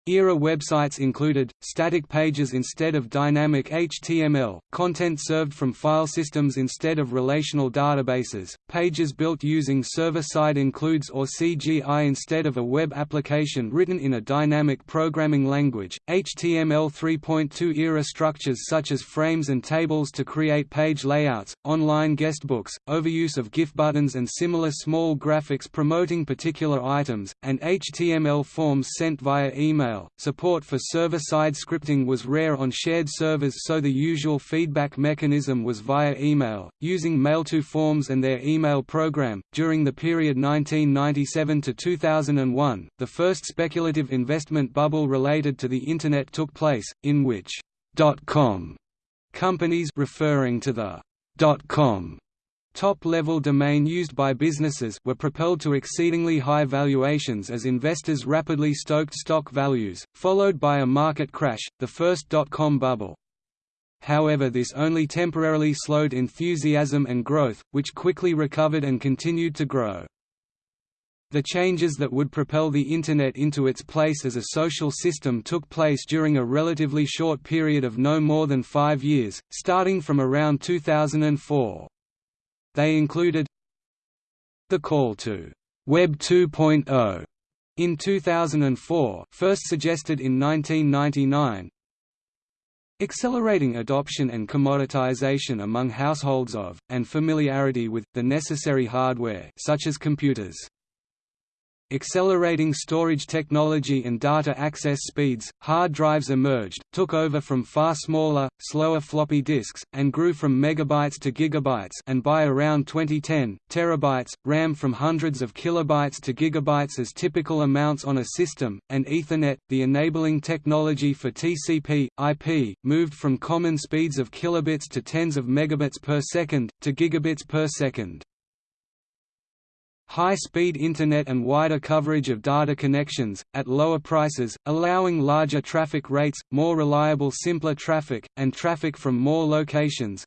Era websites included, static pages instead of dynamic HTML, content served from file systems instead of relational databases, pages built using server-side includes or CGI instead of a web application written in a dynamic programming language, HTML 3.2 era structures such as frames and tables to create page layouts, online guestbooks, overuse of GIF buttons and similar small graphics promoting particular items, and HTML forms sent via email email. Support for server-side scripting was rare on shared servers so the usual feedback mechanism was via email, using mailto forms and their email program. During the period 1997 to 2001, the first speculative investment bubble related to the Internet took place, in which .com companies referring to the .com Top-level domain used by businesses were propelled to exceedingly high valuations as investors rapidly stoked stock values, followed by a market crash, the first dot-com bubble. However this only temporarily slowed enthusiasm and growth, which quickly recovered and continued to grow. The changes that would propel the Internet into its place as a social system took place during a relatively short period of no more than five years, starting from around 2004. They included the call to Web 2.0 in 2004 first suggested in 1999 accelerating adoption and commoditization among households of, and familiarity with, the necessary hardware such as computers Accelerating storage technology and data access speeds, hard drives emerged, took over from far smaller, slower floppy disks, and grew from megabytes to gigabytes and by around 2010, terabytes, RAM from hundreds of kilobytes to gigabytes as typical amounts on a system, and Ethernet, the enabling technology for TCP, IP, moved from common speeds of kilobits to tens of megabits per second, to gigabits per second. High-speed Internet and wider coverage of data connections, at lower prices, allowing larger traffic rates, more reliable simpler traffic, and traffic from more locations,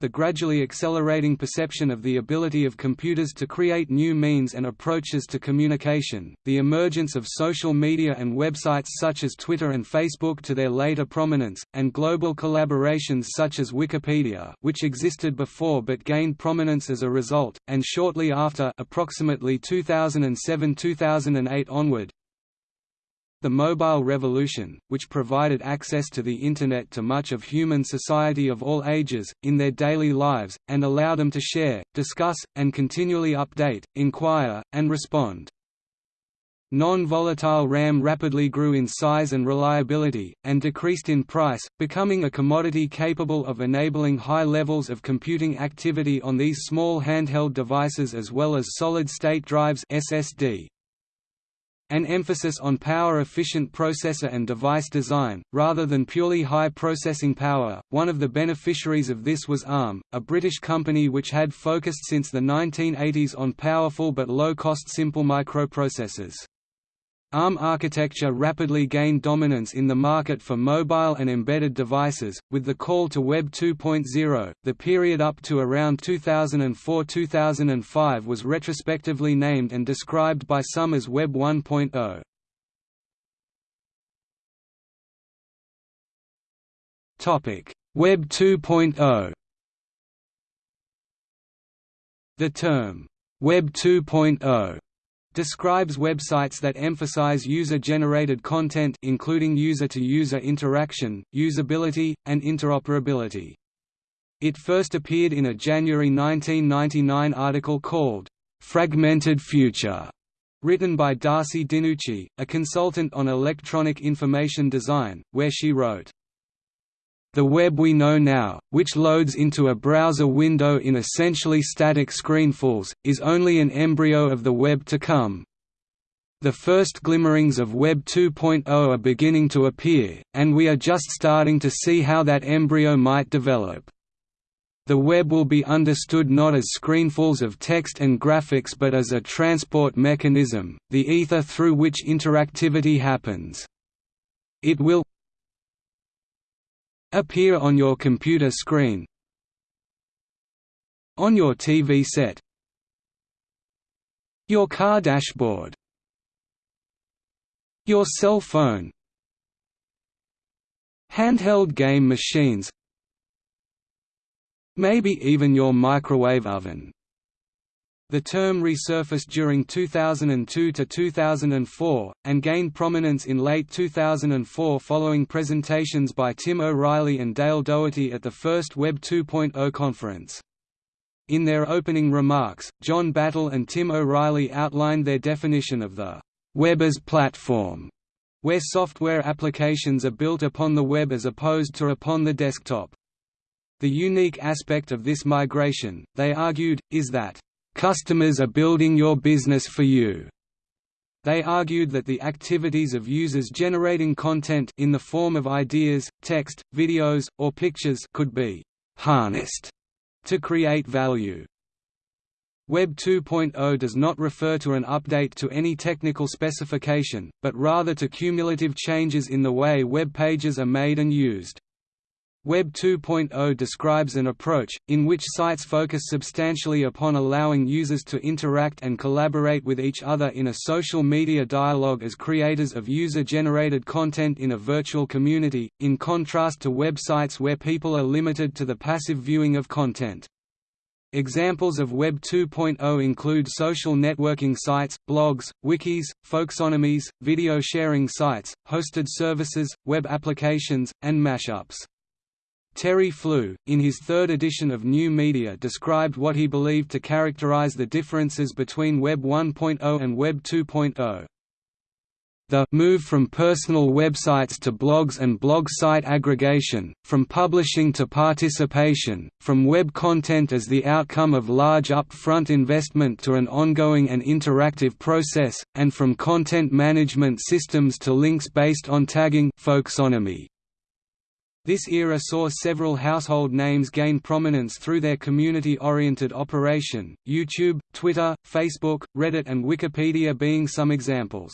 the gradually accelerating perception of the ability of computers to create new means and approaches to communication, the emergence of social media and websites such as Twitter and Facebook to their later prominence, and global collaborations such as Wikipedia which existed before but gained prominence as a result, and shortly after approximately 2007–2008 onward, the mobile revolution, which provided access to the Internet to much of human society of all ages, in their daily lives, and allowed them to share, discuss, and continually update, inquire, and respond. Non-volatile RAM rapidly grew in size and reliability, and decreased in price, becoming a commodity capable of enabling high levels of computing activity on these small handheld devices as well as solid-state drives SSD. An emphasis on power-efficient processor and device design, rather than purely high processing power. One of the beneficiaries of this was ARM, a British company which had focused since the 1980s on powerful but low-cost simple microprocessors. ARM architecture rapidly gained dominance in the market for mobile and embedded devices, with the call to Web 2.0. The period up to around 2004-2005 was retrospectively named and described by some as Web 1.0. Topic: Web 2.0. The term Web 2.0 describes websites that emphasize user-generated content including user-to-user -user interaction, usability, and interoperability. It first appeared in a January 1999 article called, "'Fragmented Future' written by Darcy DiNucci, a consultant on electronic information design, where she wrote, the web we know now, which loads into a browser window in essentially static screenfuls, is only an embryo of the web to come. The first glimmerings of Web 2.0 are beginning to appear, and we are just starting to see how that embryo might develop. The web will be understood not as screenfuls of text and graphics but as a transport mechanism, the ether through which interactivity happens. It will, appear on your computer screen. On your TV set. Your car dashboard. Your cell phone. Handheld game machines. Maybe even your microwave oven the term resurfaced during 2002 to 2004, and gained prominence in late 2004 following presentations by Tim O'Reilly and Dale Dougherty at the first Web 2.0 conference. In their opening remarks, John Battelle and Tim O'Reilly outlined their definition of the web as platform, where software applications are built upon the web as opposed to upon the desktop. The unique aspect of this migration, they argued, is that Customers are building your business for you. They argued that the activities of users generating content in the form of ideas, text, videos, or pictures could be harnessed to create value. Web 2.0 does not refer to an update to any technical specification, but rather to cumulative changes in the way web pages are made and used. Web 2.0 describes an approach, in which sites focus substantially upon allowing users to interact and collaborate with each other in a social media dialogue as creators of user-generated content in a virtual community, in contrast to websites where people are limited to the passive viewing of content. Examples of Web 2.0 include social networking sites, blogs, wikis, folksonomies, video sharing sites, hosted services, web applications, and mashups. Terry Flew, in his third edition of New Media described what he believed to characterize the differences between Web 1.0 and Web 2.0. The move from personal websites to blogs and blog site aggregation, from publishing to participation, from web content as the outcome of large upfront investment to an ongoing and interactive process, and from content management systems to links based on tagging folksonomy. This era saw several household names gain prominence through their community-oriented operation, YouTube, Twitter, Facebook, Reddit and Wikipedia being some examples.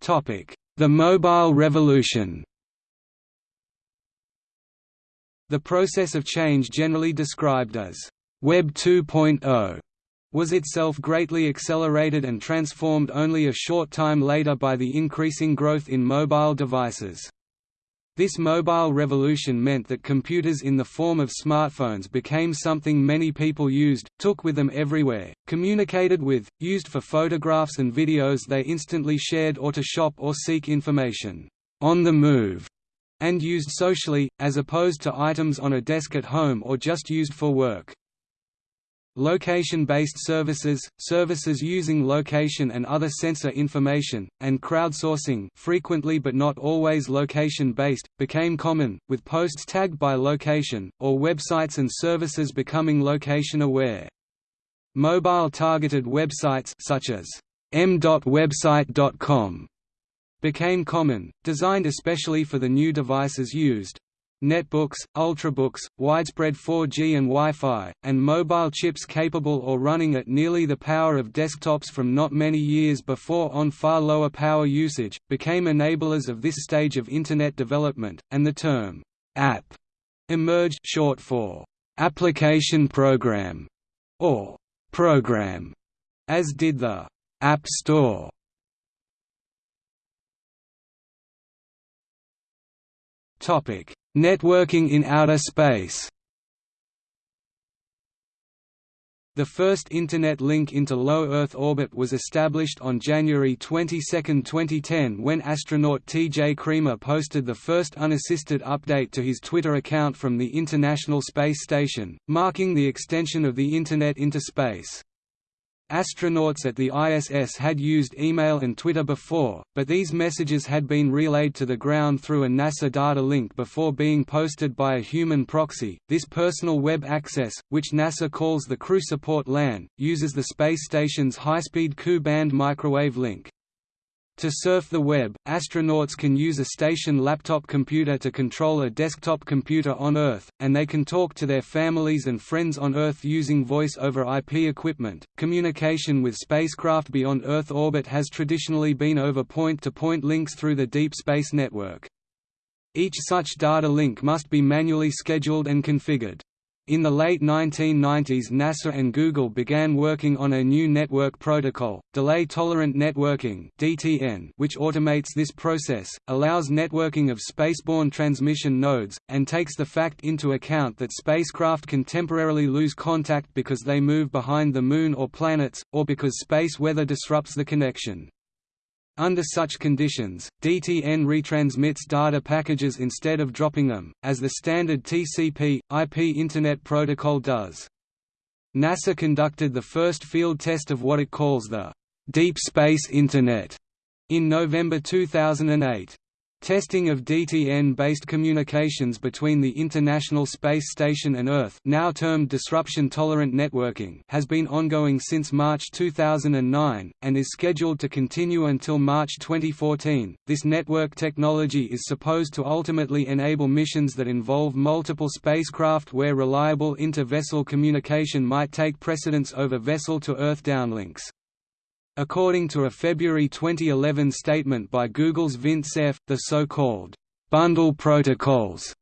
The mobile revolution The process of change generally described as Web 2.0 was itself greatly accelerated and transformed only a short time later by the increasing growth in mobile devices. This mobile revolution meant that computers in the form of smartphones became something many people used, took with them everywhere, communicated with, used for photographs and videos they instantly shared or to shop or seek information on the move, and used socially, as opposed to items on a desk at home or just used for work. Location-based services, services using location and other sensor information, and crowdsourcing frequently but not always location-based, became common, with posts tagged by location, or websites and services becoming location-aware. Mobile-targeted websites such as m.website.com became common, designed especially for the new devices used, netbooks, ultrabooks, widespread 4G and Wi-Fi, and mobile chips capable or running at nearly the power of desktops from not many years before on far lower power usage, became enablers of this stage of Internet development, and the term «app» emerged short for «application program» or «program», as did the «App Store». Topic Networking in outer space The first Internet link into low Earth orbit was established on January 22, 2010 when astronaut T.J. Creamer posted the first unassisted update to his Twitter account from the International Space Station, marking the extension of the Internet into space. Astronauts at the ISS had used email and Twitter before, but these messages had been relayed to the ground through a NASA data link before being posted by a human proxy. This personal web access, which NASA calls the Crew Support LAN, uses the space station's high-speed Ku-band microwave link. To surf the web, astronauts can use a station laptop computer to control a desktop computer on Earth, and they can talk to their families and friends on Earth using voice over IP equipment. Communication with spacecraft beyond Earth orbit has traditionally been over point to point links through the Deep Space Network. Each such data link must be manually scheduled and configured. In the late 1990s NASA and Google began working on a new network protocol, Delay-Tolerant Networking which automates this process, allows networking of spaceborne transmission nodes, and takes the fact into account that spacecraft can temporarily lose contact because they move behind the Moon or planets, or because space weather disrupts the connection. Under such conditions, DTN retransmits data packages instead of dropping them, as the standard TCP, IP Internet Protocol does. NASA conducted the first field test of what it calls the Deep Space Internet in November 2008. Testing of DTN-based communications between the International Space Station and Earth now termed disruption-tolerant networking has been ongoing since March 2009, and is scheduled to continue until March 2014. This network technology is supposed to ultimately enable missions that involve multiple spacecraft where reliable inter-vessel communication might take precedence over vessel-to-Earth downlinks. According to a February 2011 statement by Google's Vint Cerf, the so-called bundle protocols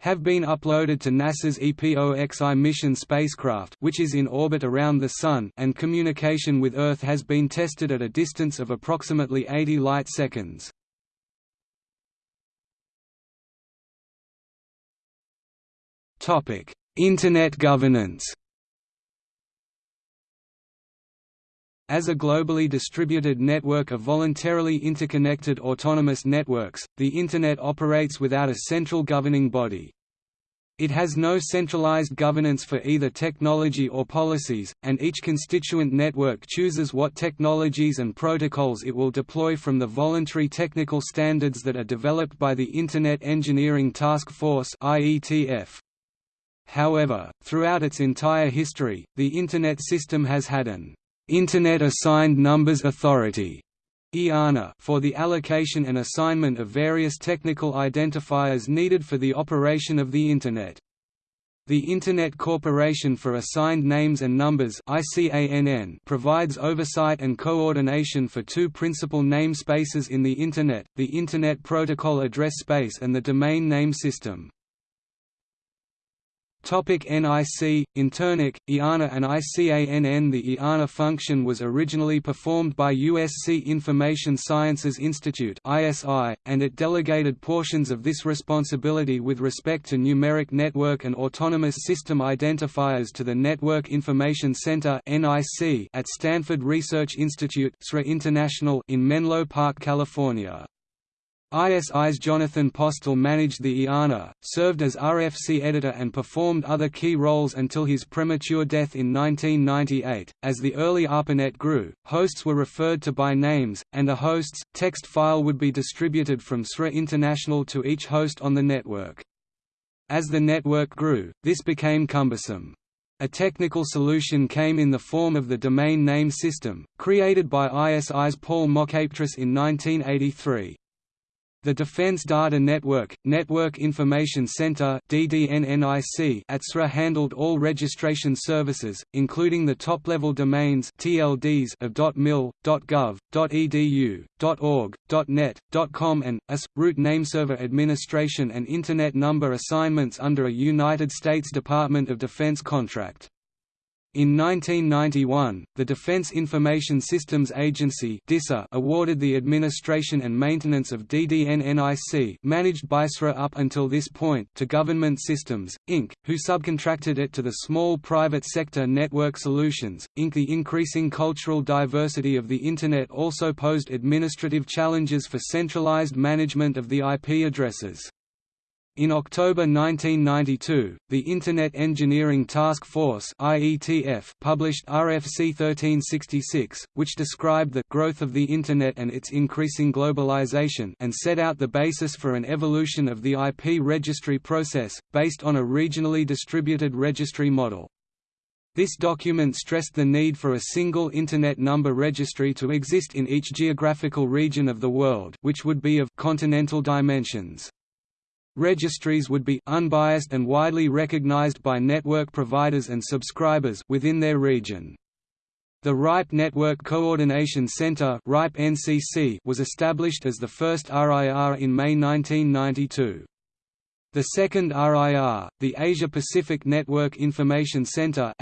have been uploaded to NASA's EPOXI mission spacecraft which is in orbit around the Sun and communication with Earth has been tested at a distance of approximately 80 light-seconds. Internet governance As a globally distributed network of voluntarily interconnected autonomous networks, the Internet operates without a central governing body. It has no centralized governance for either technology or policies, and each constituent network chooses what technologies and protocols it will deploy from the voluntary technical standards that are developed by the Internet Engineering Task Force However, throughout its entire history, the Internet system has had an Internet Assigned Numbers Authority for the allocation and assignment of various technical identifiers needed for the operation of the Internet. The Internet Corporation for Assigned Names and Numbers provides oversight and coordination for two principal namespaces in the Internet, the Internet Protocol Address Space and the Domain Name System. Topic NIC, Internic, IANA and ICANN The IANA function was originally performed by USC Information Sciences Institute and it delegated portions of this responsibility with respect to numeric network and autonomous system identifiers to the Network Information Center at Stanford Research Institute in Menlo Park, California. ISI's Jonathan Postel managed the IANA, served as RFC editor and performed other key roles until his premature death in 1998. As the early ARPANET grew, hosts were referred to by names, and a host's text file would be distributed from SRI International to each host on the network. As the network grew, this became cumbersome. A technical solution came in the form of the Domain Name System, created by ISI's Paul Mockapetris in 1983. The Defense Data Network, Network Information Center at SRI handled all registration services, including the top-level domains TLDs of .mil, .gov, .edu, .org, .net, .com and, US, root nameserver administration and Internet number assignments under a United States Department of Defense contract. In 1991, the Defense Information Systems Agency awarded the administration and maintenance of DDN-NIC managed by SRI up until this point to Government Systems, Inc., who subcontracted it to the small private sector Network Solutions, Inc. The increasing cultural diversity of the Internet also posed administrative challenges for centralized management of the IP addresses. In October 1992, the Internet Engineering Task Force published RFC 1366, which described the growth of the Internet and its increasing globalization and set out the basis for an evolution of the IP registry process, based on a regionally distributed registry model. This document stressed the need for a single Internet number registry to exist in each geographical region of the world which would be of continental dimensions. Registries would be unbiased and widely recognized by network providers and subscribers within their region. The RIPE Network Coordination Center was established as the first RIR in May 1992. The second RIR, the Asia-Pacific Network Information Center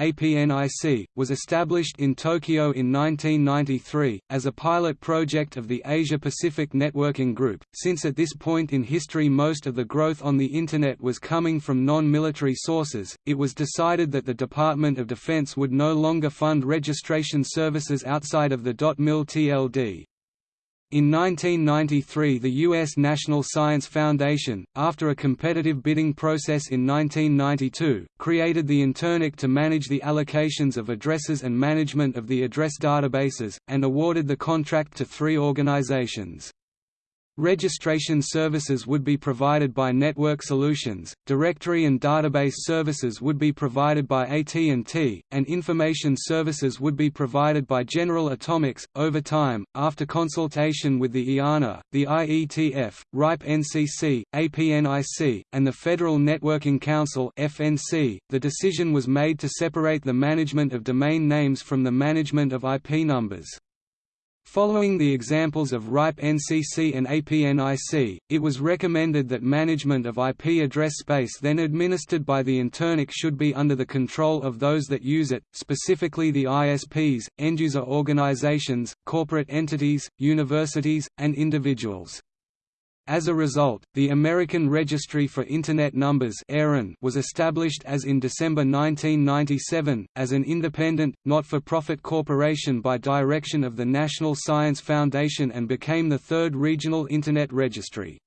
was established in Tokyo in 1993 as a pilot project of the Asia-Pacific Networking Group. Since at this point in history most of the growth on the internet was coming from non-military sources, it was decided that the Department of Defense would no longer fund registration services outside of the .mil TLD. In 1993 the U.S. National Science Foundation, after a competitive bidding process in 1992, created the Internic to manage the allocations of addresses and management of the address databases, and awarded the contract to three organizations. Registration services would be provided by Network Solutions, directory and database services would be provided by AT&T, and information services would be provided by General Atomics. Over time, after consultation with the IANA, the IETF, RIPE NCC, APNIC, and the Federal Networking Council (FNC), the decision was made to separate the management of domain names from the management of IP numbers. Following the examples of RIPE NCC and APNIC, it was recommended that management of IP address space then administered by the Internic should be under the control of those that use it, specifically the ISPs, end-user organizations, corporate entities, universities, and individuals. As a result, the American Registry for Internet Numbers was established as in December 1997, as an independent, not-for-profit corporation by direction of the National Science Foundation and became the third regional Internet registry.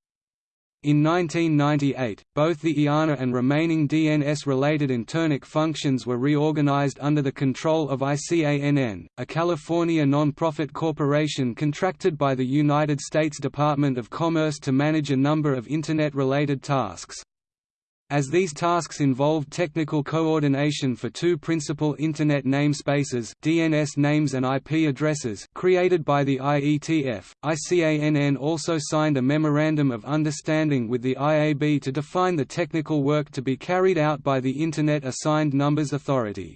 In 1998, both the IANA and remaining DNS-related Internic functions were reorganized under the control of ICANN, a California non-profit corporation contracted by the United States Department of Commerce to manage a number of Internet-related tasks. As these tasks involved technical coordination for two principal Internet namespaces DNS names and IP addresses created by the IETF, ICANN also signed a Memorandum of Understanding with the IAB to define the technical work to be carried out by the Internet Assigned Numbers Authority.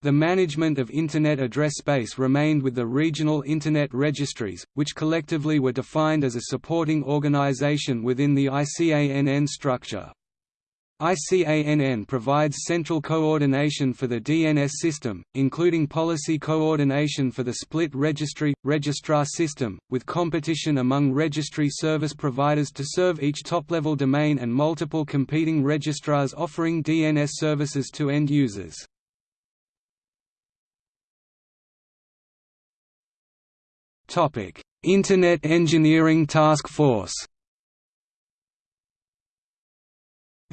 The management of Internet address space remained with the regional Internet registries, which collectively were defined as a supporting organization within the ICANN structure. ICANN provides central coordination for the DNS system, including policy coordination for the split registry registrar system, with competition among registry service providers to serve each top-level domain and multiple competing registrars offering DNS services to end users. Internet Engineering Task Force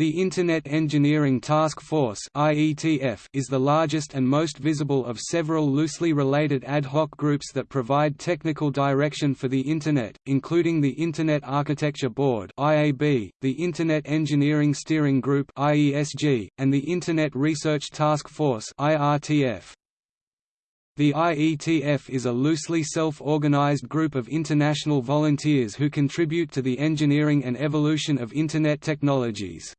The Internet Engineering Task Force is the largest and most visible of several loosely related ad hoc groups that provide technical direction for the Internet, including the Internet Architecture Board the Internet Engineering Steering Group and the Internet Research Task Force The IETF is a loosely self-organized group of international volunteers who contribute to the engineering and evolution of Internet technologies.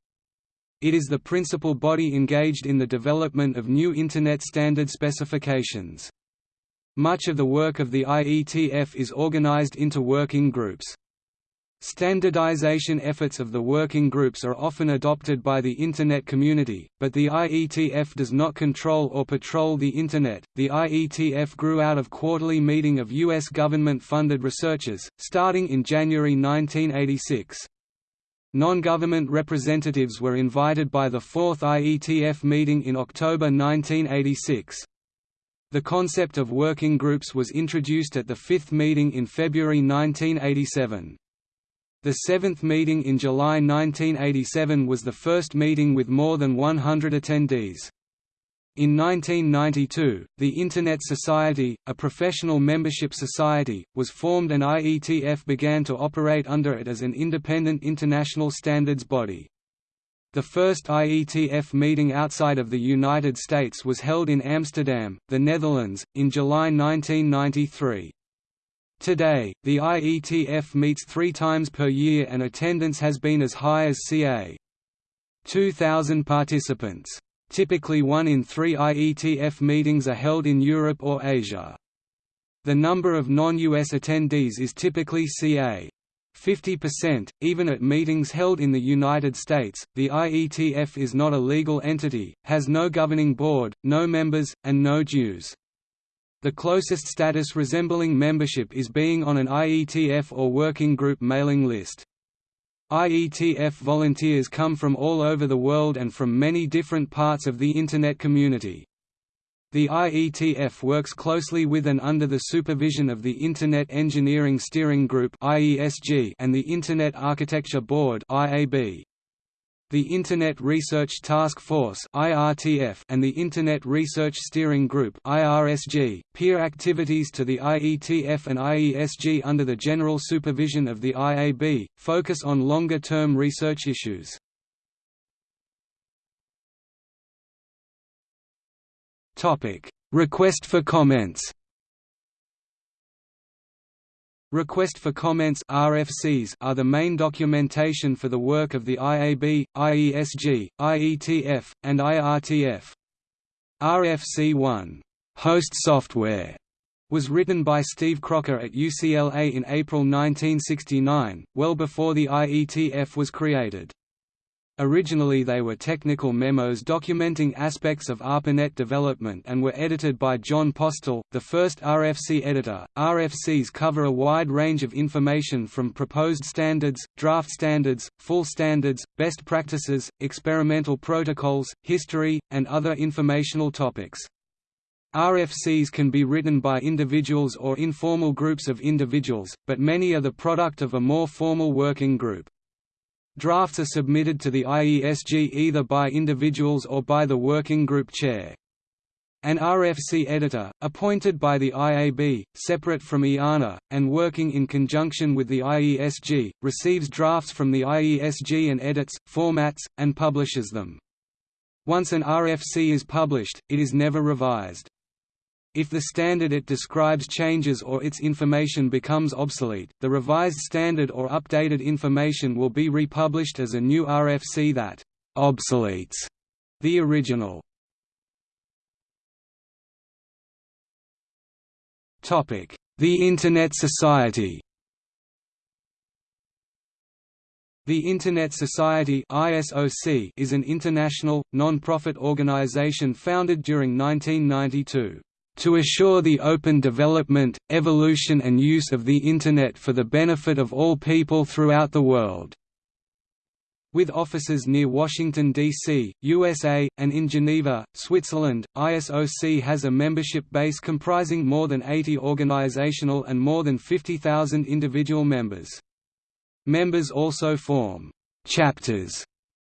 It is the principal body engaged in the development of new Internet standard specifications. Much of the work of the IETF is organized into working groups. Standardization efforts of the working groups are often adopted by the Internet community, but the IETF does not control or patrol the Internet. The IETF grew out of quarterly meeting of U.S. government funded researchers, starting in January 1986. Non-government representatives were invited by the fourth IETF meeting in October 1986. The concept of working groups was introduced at the fifth meeting in February 1987. The seventh meeting in July 1987 was the first meeting with more than 100 attendees. In 1992, the Internet Society, a professional membership society, was formed and IETF began to operate under it as an independent international standards body. The first IETF meeting outside of the United States was held in Amsterdam, the Netherlands, in July 1993. Today, the IETF meets three times per year and attendance has been as high as ca. 2,000 participants. Typically one in three IETF meetings are held in Europe or Asia. The number of non-US attendees is typically ca. 50%, even at meetings held in the United States. The IETF is not a legal entity, has no governing board, no members, and no dues. The closest status resembling membership is being on an IETF or working group mailing list. IETF volunteers come from all over the world and from many different parts of the Internet community. The IETF works closely with and under the supervision of the Internet Engineering Steering Group and the Internet Architecture Board the Internet Research Task Force and the Internet Research Steering Group peer activities to the IETF and IESG under the general supervision of the IAB, focus on longer-term research issues. Request for comments. Request for Comments RFCs are the main documentation for the work of the IAB, IESG, IETF, and IRTF. RFC 1, Host Software, was written by Steve Crocker at UCLA in April 1969, well before the IETF was created. Originally they were technical memos documenting aspects of ARPANET development and were edited by Jon Postel, the first RFC editor. RFCs cover a wide range of information from proposed standards, draft standards, full standards, best practices, experimental protocols, history, and other informational topics. RFCs can be written by individuals or informal groups of individuals, but many are the product of a more formal working group. Drafts are submitted to the IESG either by individuals or by the working group chair. An RFC editor, appointed by the IAB, separate from IANA, and working in conjunction with the IESG, receives drafts from the IESG and edits, formats, and publishes them. Once an RFC is published, it is never revised. If the standard it describes changes or its information becomes obsolete, the revised standard or updated information will be republished as a new RFC that «obsoletes» the original. The Internet Society The Internet Society is an international, non-profit organization founded during 1992 to assure the open development, evolution and use of the Internet for the benefit of all people throughout the world." With offices near Washington, D.C., USA, and in Geneva, Switzerland, ISOC has a membership base comprising more than 80 organizational and more than 50,000 individual members. Members also form «chapters»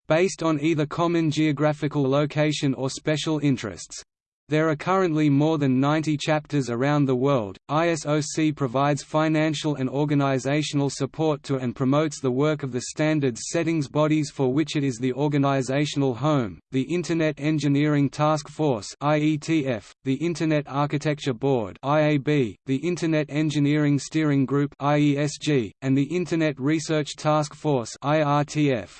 based on either common geographical location or special interests. There are currently more than 90 chapters around the world. ISOC provides financial and organizational support to and promotes the work of the standards settings bodies for which it is the organizational home, the Internet Engineering Task Force (IETF), the Internet Architecture Board (IAB), the Internet Engineering Steering Group (IESG), and the Internet Research Task Force (IRTF).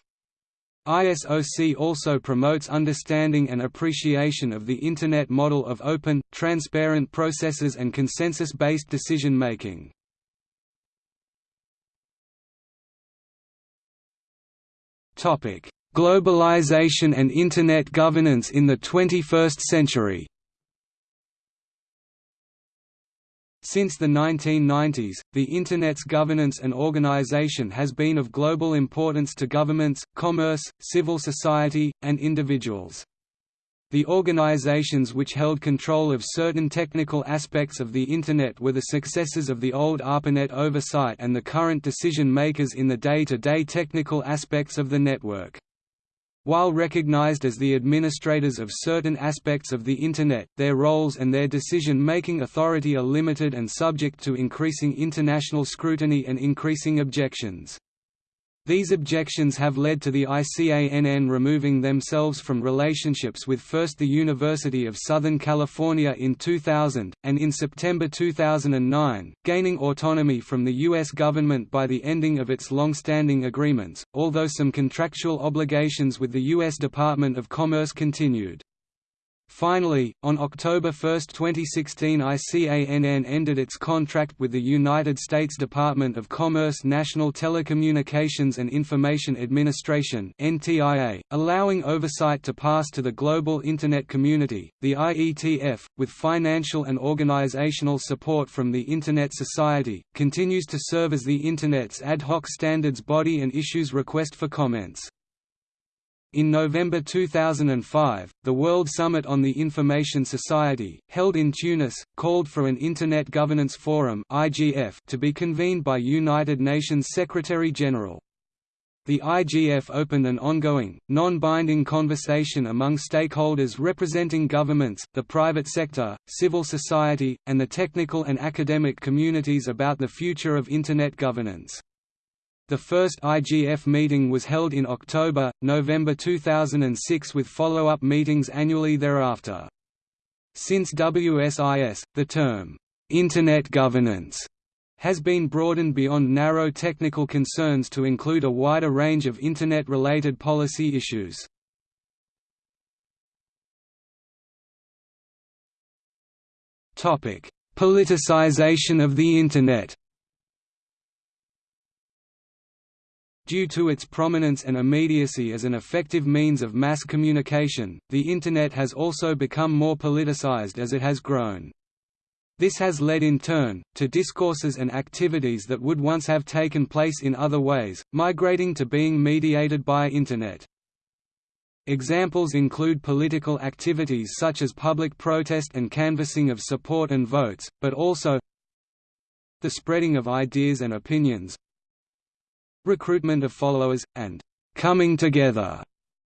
ISOC also promotes understanding and appreciation of the Internet model of open, transparent processes and consensus-based decision-making. Globalization and Internet governance in the 21st century Since the 1990s, the Internet's governance and organization has been of global importance to governments, commerce, civil society, and individuals. The organizations which held control of certain technical aspects of the Internet were the successors of the old ARPANET oversight and the current decision-makers in the day-to-day -day technical aspects of the network. While recognized as the administrators of certain aspects of the Internet, their roles and their decision-making authority are limited and subject to increasing international scrutiny and increasing objections. These objections have led to the ICANN removing themselves from relationships with first the University of Southern California in 2000, and in September 2009, gaining autonomy from the U.S. government by the ending of its long-standing agreements, although some contractual obligations with the U.S. Department of Commerce continued. Finally, on October 1, 2016 ICANN ended its contract with the United States Department of Commerce National Telecommunications and Information Administration allowing oversight to pass to the global Internet community. The IETF, with financial and organizational support from the Internet Society, continues to serve as the Internet's ad hoc standards body and issues request for comments. In November 2005, the World Summit on the Information Society, held in Tunis, called for an Internet Governance Forum to be convened by United Nations Secretary-General. The IGF opened an ongoing, non-binding conversation among stakeholders representing governments, the private sector, civil society, and the technical and academic communities about the future of Internet governance. The first IGF meeting was held in October, November 2006 with follow-up meetings annually thereafter. Since WSIS, the term, "'Internet governance' has been broadened beyond narrow technical concerns to include a wider range of Internet-related policy issues. Politicization of the Internet Due to its prominence and immediacy as an effective means of mass communication, the Internet has also become more politicized as it has grown. This has led in turn, to discourses and activities that would once have taken place in other ways, migrating to being mediated by Internet. Examples include political activities such as public protest and canvassing of support and votes, but also the spreading of ideas and opinions, recruitment of followers, and coming together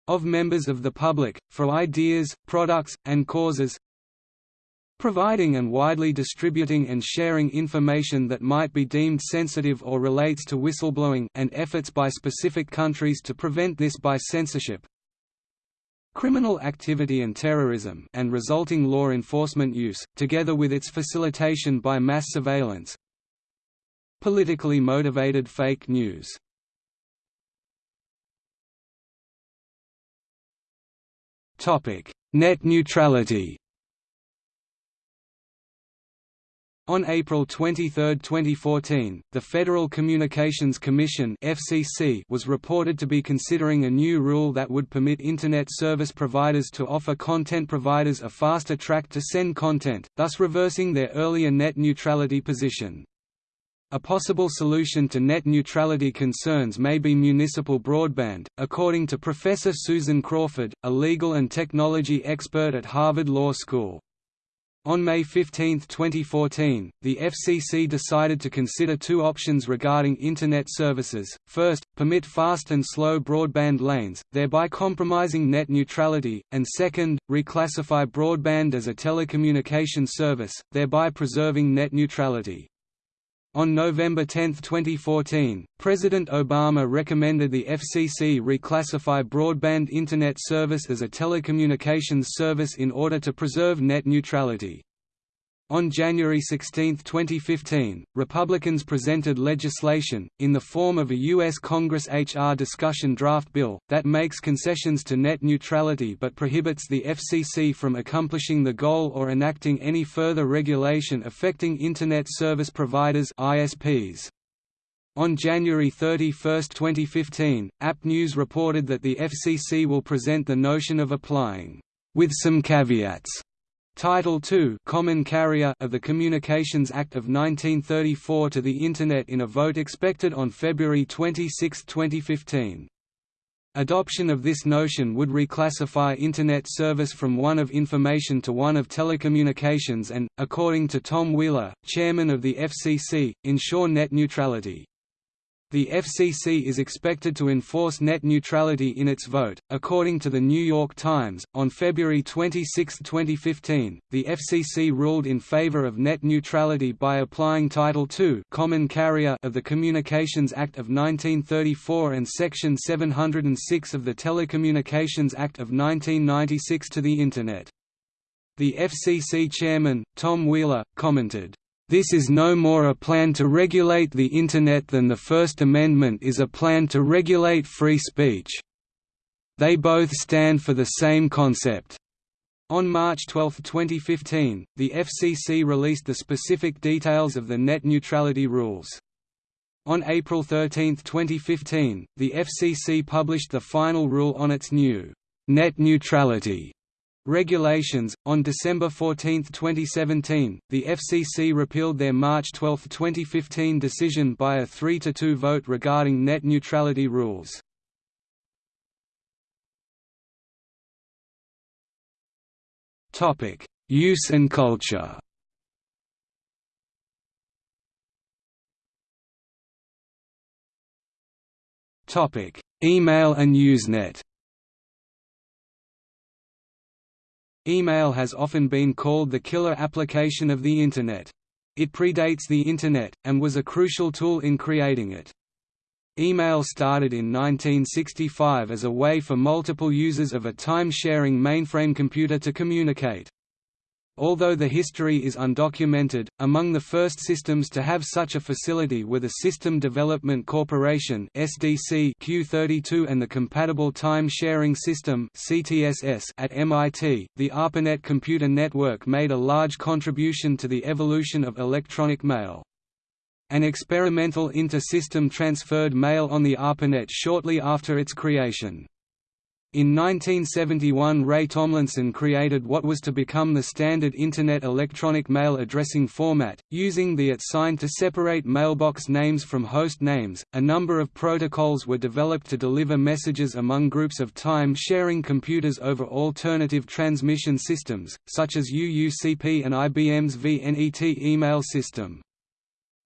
of members of the public, for ideas, products, and causes providing and widely distributing and sharing information that might be deemed sensitive or relates to whistleblowing and efforts by specific countries to prevent this by censorship criminal activity and terrorism and resulting law enforcement use, together with its facilitation by mass surveillance Politically motivated fake news. Net neutrality. On April 23, 2014, the Federal Communications Commission (FCC) was reported to be considering a new rule that would permit internet service providers to offer content providers a faster track to send content, thus reversing their earlier net neutrality position. A possible solution to net neutrality concerns may be municipal broadband, according to Professor Susan Crawford, a legal and technology expert at Harvard Law School. On May 15, 2014, the FCC decided to consider two options regarding Internet services, first, permit fast and slow broadband lanes, thereby compromising net neutrality, and second, reclassify broadband as a telecommunication service, thereby preserving net neutrality. On November 10, 2014, President Obama recommended the FCC reclassify broadband Internet service as a telecommunications service in order to preserve net neutrality. On January 16, 2015, Republicans presented legislation, in the form of a U.S. Congress H.R. discussion draft bill, that makes concessions to net neutrality but prohibits the FCC from accomplishing the goal or enacting any further regulation affecting Internet service providers ISPs. On January 31, 2015, App News reported that the FCC will present the notion of applying, with some caveats, Title II Common Carrier of the Communications Act of 1934 to the Internet in a vote expected on February 26, 2015. Adoption of this notion would reclassify Internet service from one of information to one of telecommunications and, according to Tom Wheeler, chairman of the FCC, ensure net neutrality. The FCC is expected to enforce net neutrality in its vote. According to the New York Times, on February 26, 2015, the FCC ruled in favor of net neutrality by applying Title II Common Carrier of the Communications Act of 1934 and Section 706 of the Telecommunications Act of 1996 to the Internet. The FCC chairman, Tom Wheeler, commented, this is no more a plan to regulate the Internet than the First Amendment is a plan to regulate free speech. They both stand for the same concept. On March 12, 2015, the FCC released the specific details of the net neutrality rules. On April 13, 2015, the FCC published the final rule on its new net neutrality regulations. On December 14, 2017, the FCC repealed their March 12, 2015 decision by a 3 to 2 vote regarding net neutrality rules. Topic: Use and culture. Topic: Email and Usenet. Email has often been called the killer application of the Internet. It predates the Internet, and was a crucial tool in creating it. Email started in 1965 as a way for multiple users of a time-sharing mainframe computer to communicate. Although the history is undocumented, among the first systems to have such a facility were the System Development Corporation (SDC) Q32 and the Compatible Time Sharing System (CTSS) at MIT. The ARPANET computer network made a large contribution to the evolution of electronic mail. An experimental inter-system transferred mail on the ARPANET shortly after its creation. In 1971 Ray Tomlinson created what was to become the standard Internet electronic mail addressing format, using the at sign to separate mailbox names from host names. A number of protocols were developed to deliver messages among groups of time-sharing computers over alternative transmission systems, such as UUCP and IBM's VNET email system.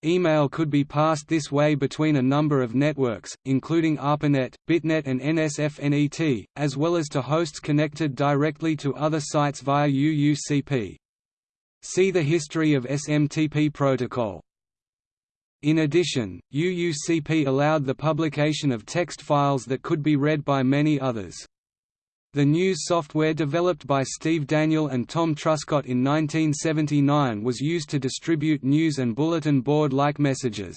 Email could be passed this way between a number of networks, including ARPANET, BitNet and NSFNET, as well as to hosts connected directly to other sites via UUCP. See the history of SMTP protocol. In addition, UUCP allowed the publication of text files that could be read by many others. The news software developed by Steve Daniel and Tom Truscott in 1979 was used to distribute news and bulletin board-like messages.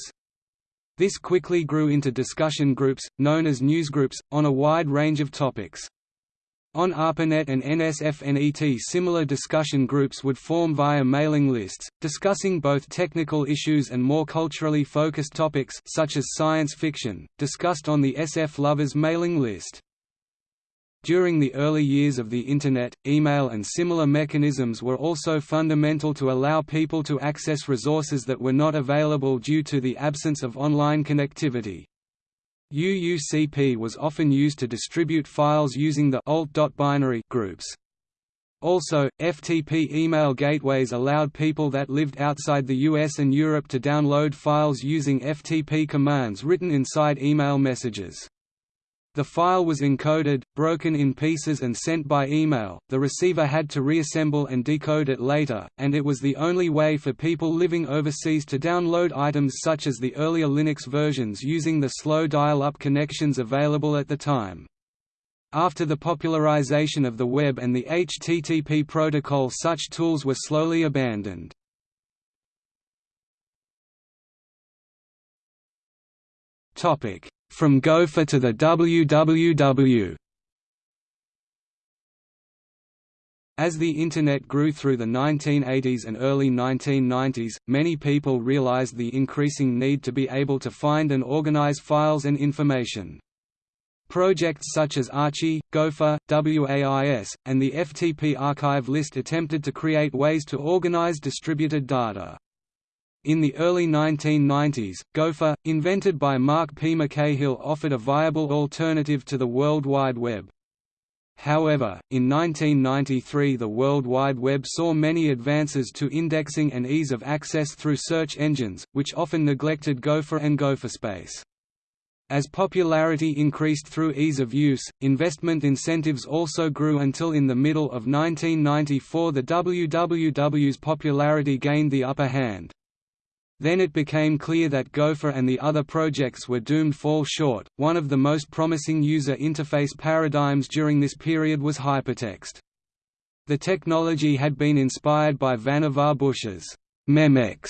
This quickly grew into discussion groups, known as newsgroups, on a wide range of topics. On ARPANET and NSFNET similar discussion groups would form via mailing lists, discussing both technical issues and more culturally focused topics such as science fiction, discussed on the SF Lovers mailing list. During the early years of the Internet, email and similar mechanisms were also fundamental to allow people to access resources that were not available due to the absence of online connectivity. UUCP was often used to distribute files using the alt.binary groups. Also, FTP email gateways allowed people that lived outside the US and Europe to download files using FTP commands written inside email messages. The file was encoded, broken in pieces and sent by email, the receiver had to reassemble and decode it later, and it was the only way for people living overseas to download items such as the earlier Linux versions using the slow dial-up connections available at the time. After the popularization of the web and the HTTP protocol such tools were slowly abandoned. From Gopher to the WWW As the Internet grew through the 1980s and early 1990s, many people realized the increasing need to be able to find and organize files and information. Projects such as Archie, Gopher, WAIS, and the FTP archive list attempted to create ways to organize distributed data. In the early 1990s, Gopher, invented by Mark P. McCahill offered a viable alternative to the World Wide Web. However, in 1993 the World Wide Web saw many advances to indexing and ease of access through search engines, which often neglected Gopher and GopherSpace. As popularity increased through ease of use, investment incentives also grew until in the middle of 1994 the WWW's popularity gained the upper hand. Then it became clear that Gopher and the other projects were doomed to fall short. One of the most promising user interface paradigms during this period was hypertext. The technology had been inspired by Vannevar Bush's Memex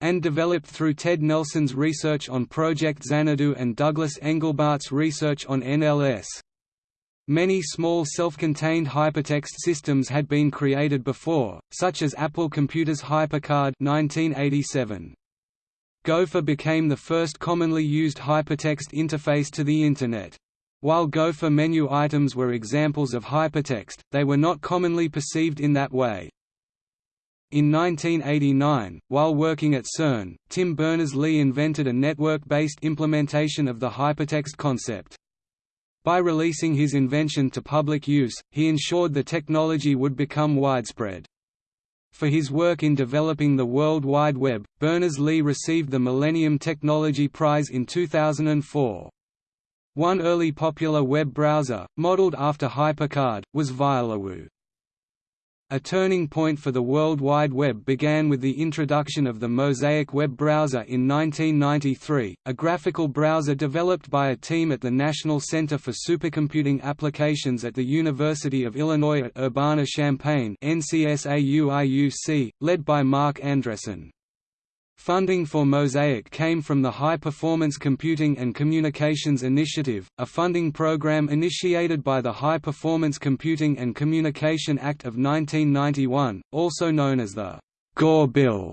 and developed through Ted Nelson's research on Project Xanadu and Douglas Engelbart's research on NLS. Many small self-contained hypertext systems had been created before, such as Apple Computer's HyperCard 1987. Gopher became the first commonly used hypertext interface to the Internet. While Gopher menu items were examples of hypertext, they were not commonly perceived in that way. In 1989, while working at CERN, Tim Berners-Lee invented a network-based implementation of the hypertext concept. By releasing his invention to public use, he ensured the technology would become widespread. For his work in developing the World Wide Web, Berners-Lee received the Millennium Technology Prize in 2004. One early popular web browser, modeled after HyperCard, was Violawoo. A turning point for the World Wide Web began with the introduction of the Mosaic web browser in 1993, a graphical browser developed by a team at the National Center for Supercomputing Applications at the University of Illinois at Urbana-Champaign led by Marc Andreessen. Funding for Mosaic came from the High Performance Computing and Communications Initiative, a funding program initiated by the High Performance Computing and Communication Act of 1991, also known as the Gore Bill.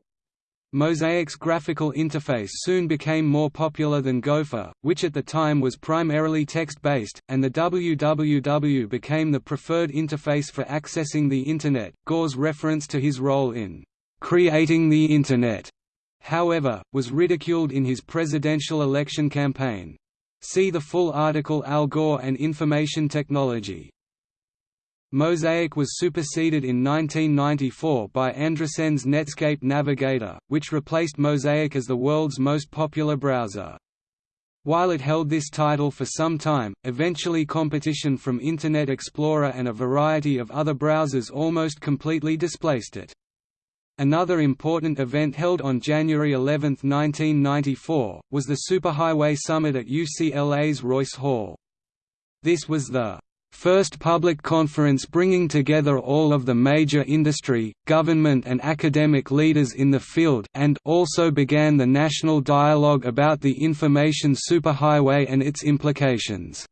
Mosaic's graphical interface soon became more popular than Gopher, which at the time was primarily text-based, and the WWW became the preferred interface for accessing the Internet. Gore's reference to his role in creating the Internet however, was ridiculed in his presidential election campaign. See the full article Al Gore and Information Technology. Mosaic was superseded in 1994 by Andreessen's Netscape Navigator, which replaced Mosaic as the world's most popular browser. While it held this title for some time, eventually competition from Internet Explorer and a variety of other browsers almost completely displaced it. Another important event held on January 11, 1994, was the Superhighway Summit at UCLA's Royce Hall. This was the first public conference bringing together all of the major industry, government and academic leaders in the field and also began the national dialogue about the information superhighway and its implications.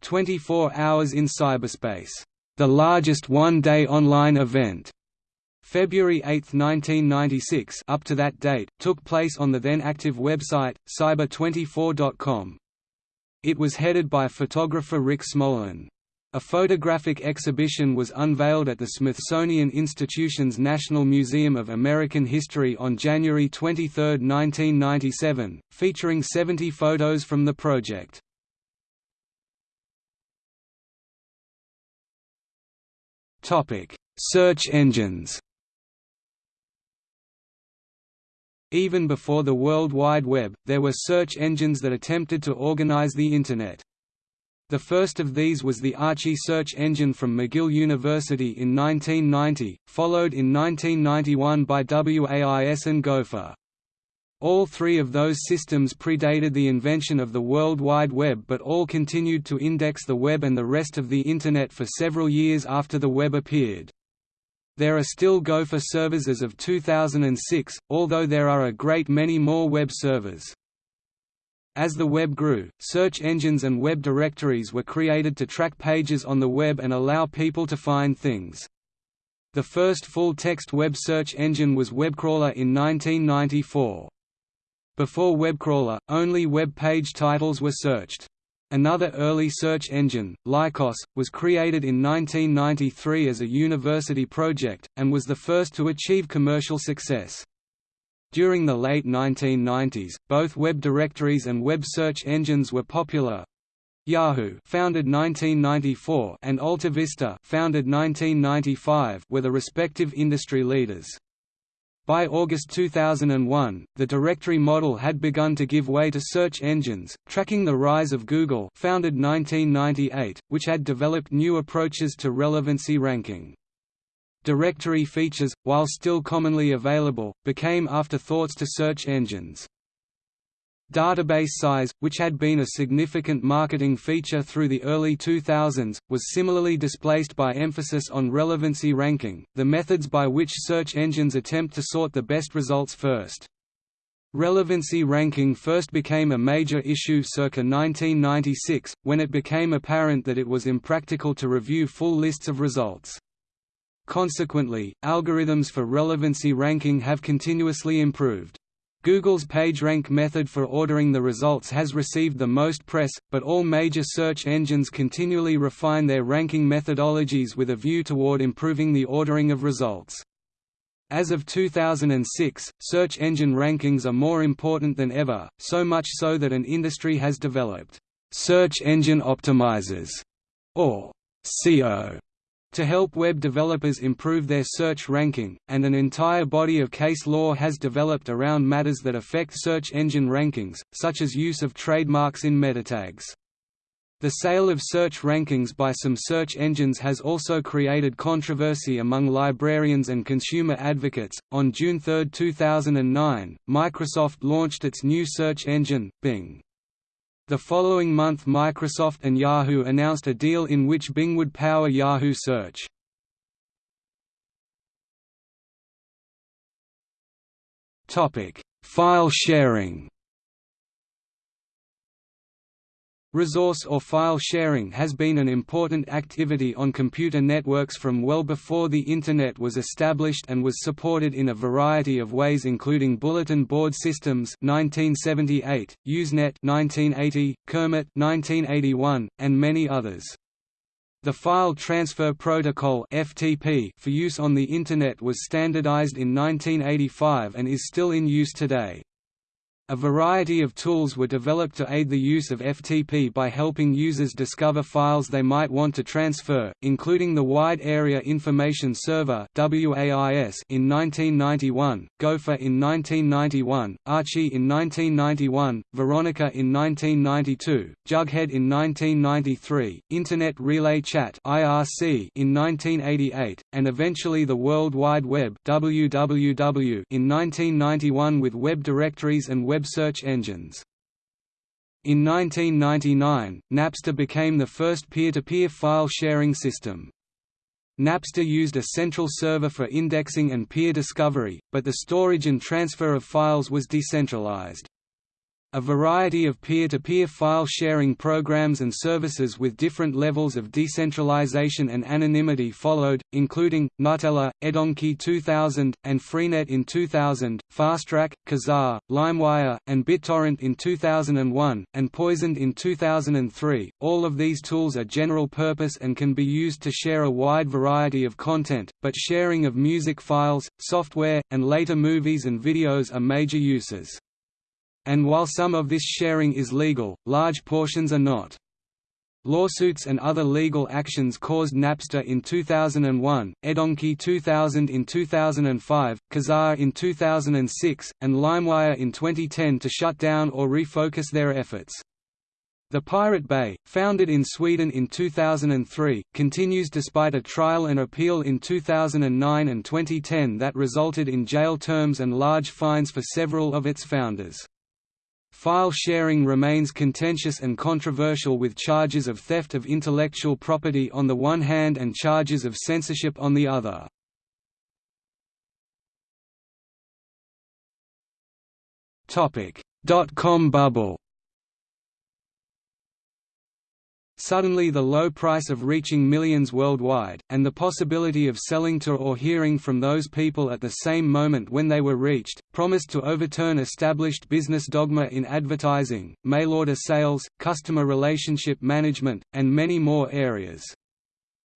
24 Hours in Cyberspace, the largest one-day online event, February 8, 1996 up to that date, took place on the then active website, cyber24.com. It was headed by photographer Rick Smolan. A photographic exhibition was unveiled at the Smithsonian Institution's National Museum of American History on January 23, 1997, featuring 70 photos from the project. Search engines Even before the World Wide Web, there were search engines that attempted to organize the Internet. The first of these was the Archie search engine from McGill University in 1990, followed in 1991 by WAIS and Gopher. All three of those systems predated the invention of the World Wide Web but all continued to index the web and the rest of the Internet for several years after the web appeared. There are still Gopher servers as of 2006, although there are a great many more web servers. As the web grew, search engines and web directories were created to track pages on the web and allow people to find things. The first full-text web search engine was WebCrawler in 1994. Before WebCrawler, only web page titles were searched. Another early search engine, Lycos, was created in 1993 as a university project, and was the first to achieve commercial success. During the late 1990s, both web directories and web search engines were popular. Yahoo founded 1994 and AltaVista founded 1995 were the respective industry leaders. By August 2001, the directory model had begun to give way to search engines, tracking the rise of Google founded 1998, which had developed new approaches to relevancy ranking. Directory features, while still commonly available, became afterthoughts to search engines. Database size, which had been a significant marketing feature through the early 2000s, was similarly displaced by emphasis on relevancy ranking, the methods by which search engines attempt to sort the best results first. Relevancy ranking first became a major issue circa 1996, when it became apparent that it was impractical to review full lists of results. Consequently, algorithms for relevancy ranking have continuously improved. Google's PageRank method for ordering the results has received the most press, but all major search engines continually refine their ranking methodologies with a view toward improving the ordering of results. As of 2006, search engine rankings are more important than ever, so much so that an industry has developed search engine optimizers, or SEO, to help web developers improve their search ranking, and an entire body of case law has developed around matters that affect search engine rankings, such as use of trademarks in metatags. The sale of search rankings by some search engines has also created controversy among librarians and consumer advocates. On June 3, 2009, Microsoft launched its new search engine, Bing. The following month Microsoft and Yahoo announced a deal in which Bing would power Yahoo Search. File sharing Resource or file sharing has been an important activity on computer networks from well before the Internet was established and was supported in a variety of ways including bulletin board systems 1978, Usenet 1980, Kermit 1981, and many others. The File Transfer Protocol (FTP) for use on the Internet was standardized in 1985 and is still in use today. A variety of tools were developed to aid the use of FTP by helping users discover files they might want to transfer, including the Wide Area Information Server in 1991, Gopher in 1991, Archie in 1991, Veronica in 1992, Jughead in 1993, Internet Relay Chat in 1988, and eventually the World Wide Web (WWW) in 1991 with web directories and web search engines. In 1999, Napster became the first peer-to-peer -peer file sharing system. Napster used a central server for indexing and peer discovery, but the storage and transfer of files was decentralized. A variety of peer-to-peer -peer file sharing programs and services with different levels of decentralization and anonymity followed, including, Gnutella, Edonkey 2000, and Freenet in 2000, FastTrack, Kazaa, LimeWire, and BitTorrent in 2001, and Poisoned in 2003. All of these tools are general purpose and can be used to share a wide variety of content, but sharing of music files, software, and later movies and videos are major uses. And while some of this sharing is legal, large portions are not. Lawsuits and other legal actions caused Napster in 2001, Edonkey 2000 in 2005, Kazaa in 2006, and LimeWire in 2010 to shut down or refocus their efforts. The Pirate Bay, founded in Sweden in 2003, continues despite a trial and appeal in 2009 and 2010 that resulted in jail terms and large fines for several of its founders. File sharing remains contentious and controversial with charges of theft of intellectual property on the one hand and charges of censorship on the other. Dot-com bubble Suddenly the low price of reaching millions worldwide, and the possibility of selling to or hearing from those people at the same moment when they were reached, promised to overturn established business dogma in advertising, mail-order sales, customer relationship management, and many more areas.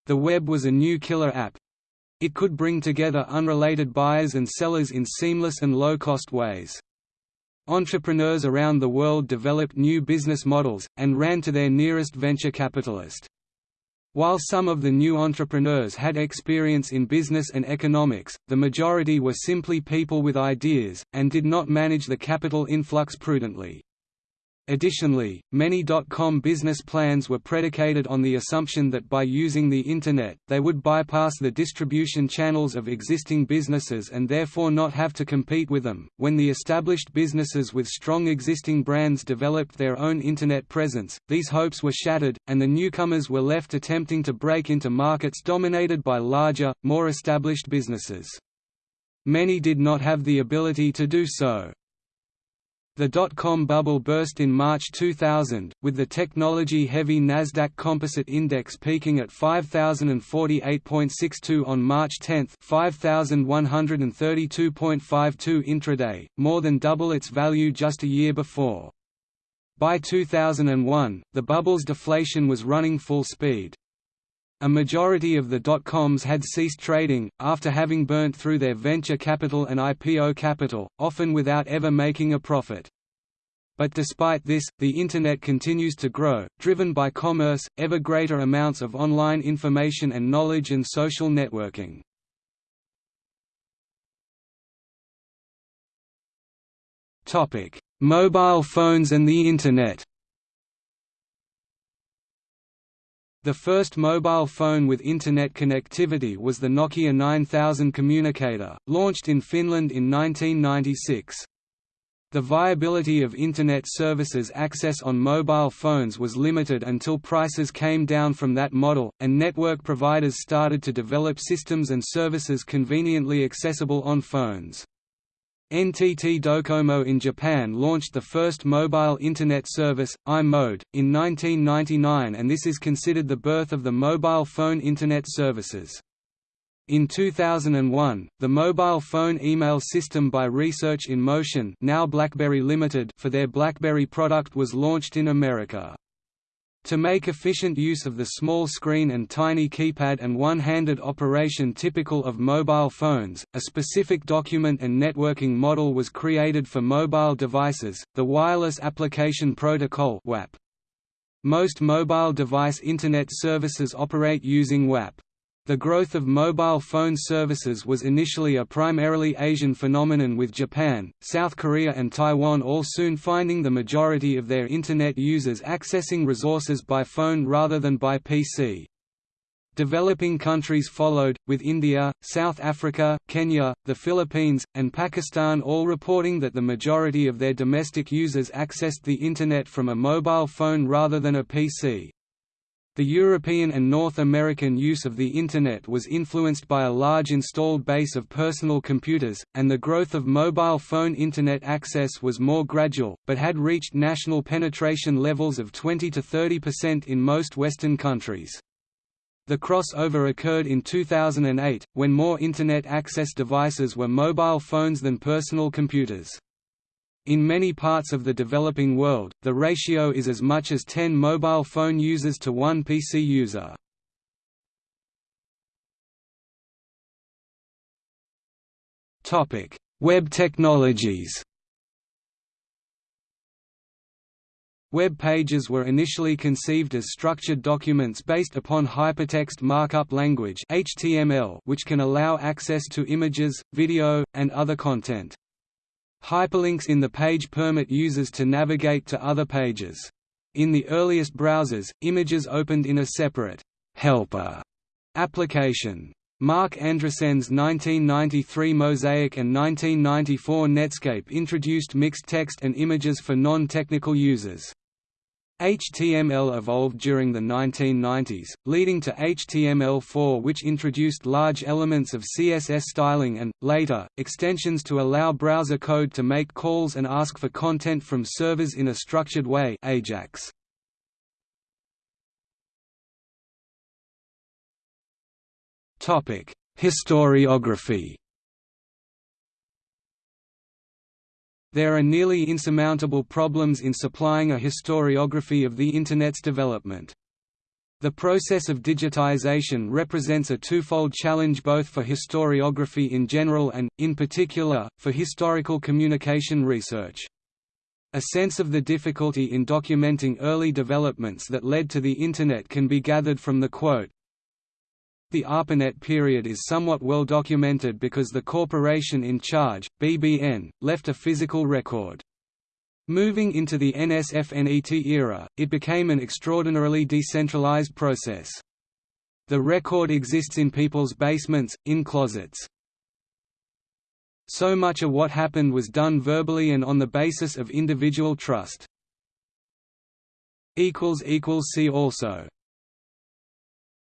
The web was a new killer app. It could bring together unrelated buyers and sellers in seamless and low-cost ways. Entrepreneurs around the world developed new business models, and ran to their nearest venture capitalist. While some of the new entrepreneurs had experience in business and economics, the majority were simply people with ideas, and did not manage the capital influx prudently. Additionally, many dot-com business plans were predicated on the assumption that by using the Internet, they would bypass the distribution channels of existing businesses and therefore not have to compete with them. When the established businesses with strong existing brands developed their own Internet presence, these hopes were shattered, and the newcomers were left attempting to break into markets dominated by larger, more established businesses. Many did not have the ability to do so. The dot-com bubble burst in March 2000, with the technology-heavy Nasdaq Composite Index peaking at 5048.62 on March 10, 5132.52 intraday, more than double its value just a year before. By 2001, the bubble's deflation was running full speed. A majority of the dot-coms had ceased trading, after having burnt through their venture capital and IPO capital, often without ever making a profit. But despite this, the Internet continues to grow, driven by commerce, ever greater amounts of online information and knowledge and social networking. Mobile phones and the Internet The first mobile phone with Internet connectivity was the Nokia 9000 communicator, launched in Finland in 1996. The viability of Internet services access on mobile phones was limited until prices came down from that model, and network providers started to develop systems and services conveniently accessible on phones. NTT Docomo in Japan launched the first mobile Internet service, i-mode, in 1999 and this is considered the birth of the mobile phone Internet services. In 2001, the mobile phone email system by Research in Motion now BlackBerry Limited for their BlackBerry product was launched in America. To make efficient use of the small screen and tiny keypad and one-handed operation typical of mobile phones, a specific document and networking model was created for mobile devices, the Wireless Application Protocol WAP. Most mobile device Internet services operate using WAP. The growth of mobile phone services was initially a primarily Asian phenomenon with Japan, South Korea and Taiwan all soon finding the majority of their Internet users accessing resources by phone rather than by PC. Developing countries followed, with India, South Africa, Kenya, the Philippines, and Pakistan all reporting that the majority of their domestic users accessed the Internet from a mobile phone rather than a PC. The European and North American use of the Internet was influenced by a large installed base of personal computers, and the growth of mobile phone Internet access was more gradual, but had reached national penetration levels of 20 to 30% in most Western countries. The crossover occurred in 2008, when more Internet access devices were mobile phones than personal computers. In many parts of the developing world, the ratio is as much as 10 mobile phone users to one PC user. Web technologies Web pages were initially conceived as structured documents based upon Hypertext Markup Language which can allow access to images, video, and other content. Hyperlinks in the page permit users to navigate to other pages. In the earliest browsers, images opened in a separate helper application. Marc Andreessen's 1993 Mosaic and 1994 Netscape introduced mixed text and images for non-technical users. HTML evolved during the 1990s, leading to HTML4 which introduced large elements of CSS styling and, later, extensions to allow browser code to make calls and ask for content from servers in a structured way Ajax. Historiography There are nearly insurmountable problems in supplying a historiography of the Internet's development. The process of digitization represents a twofold challenge both for historiography in general and, in particular, for historical communication research. A sense of the difficulty in documenting early developments that led to the Internet can be gathered from the quote, the ARPANET period is somewhat well documented because the corporation in charge, BBN, left a physical record. Moving into the NSFNET era, it became an extraordinarily decentralized process. The record exists in people's basements, in closets. So much of what happened was done verbally and on the basis of individual trust. See also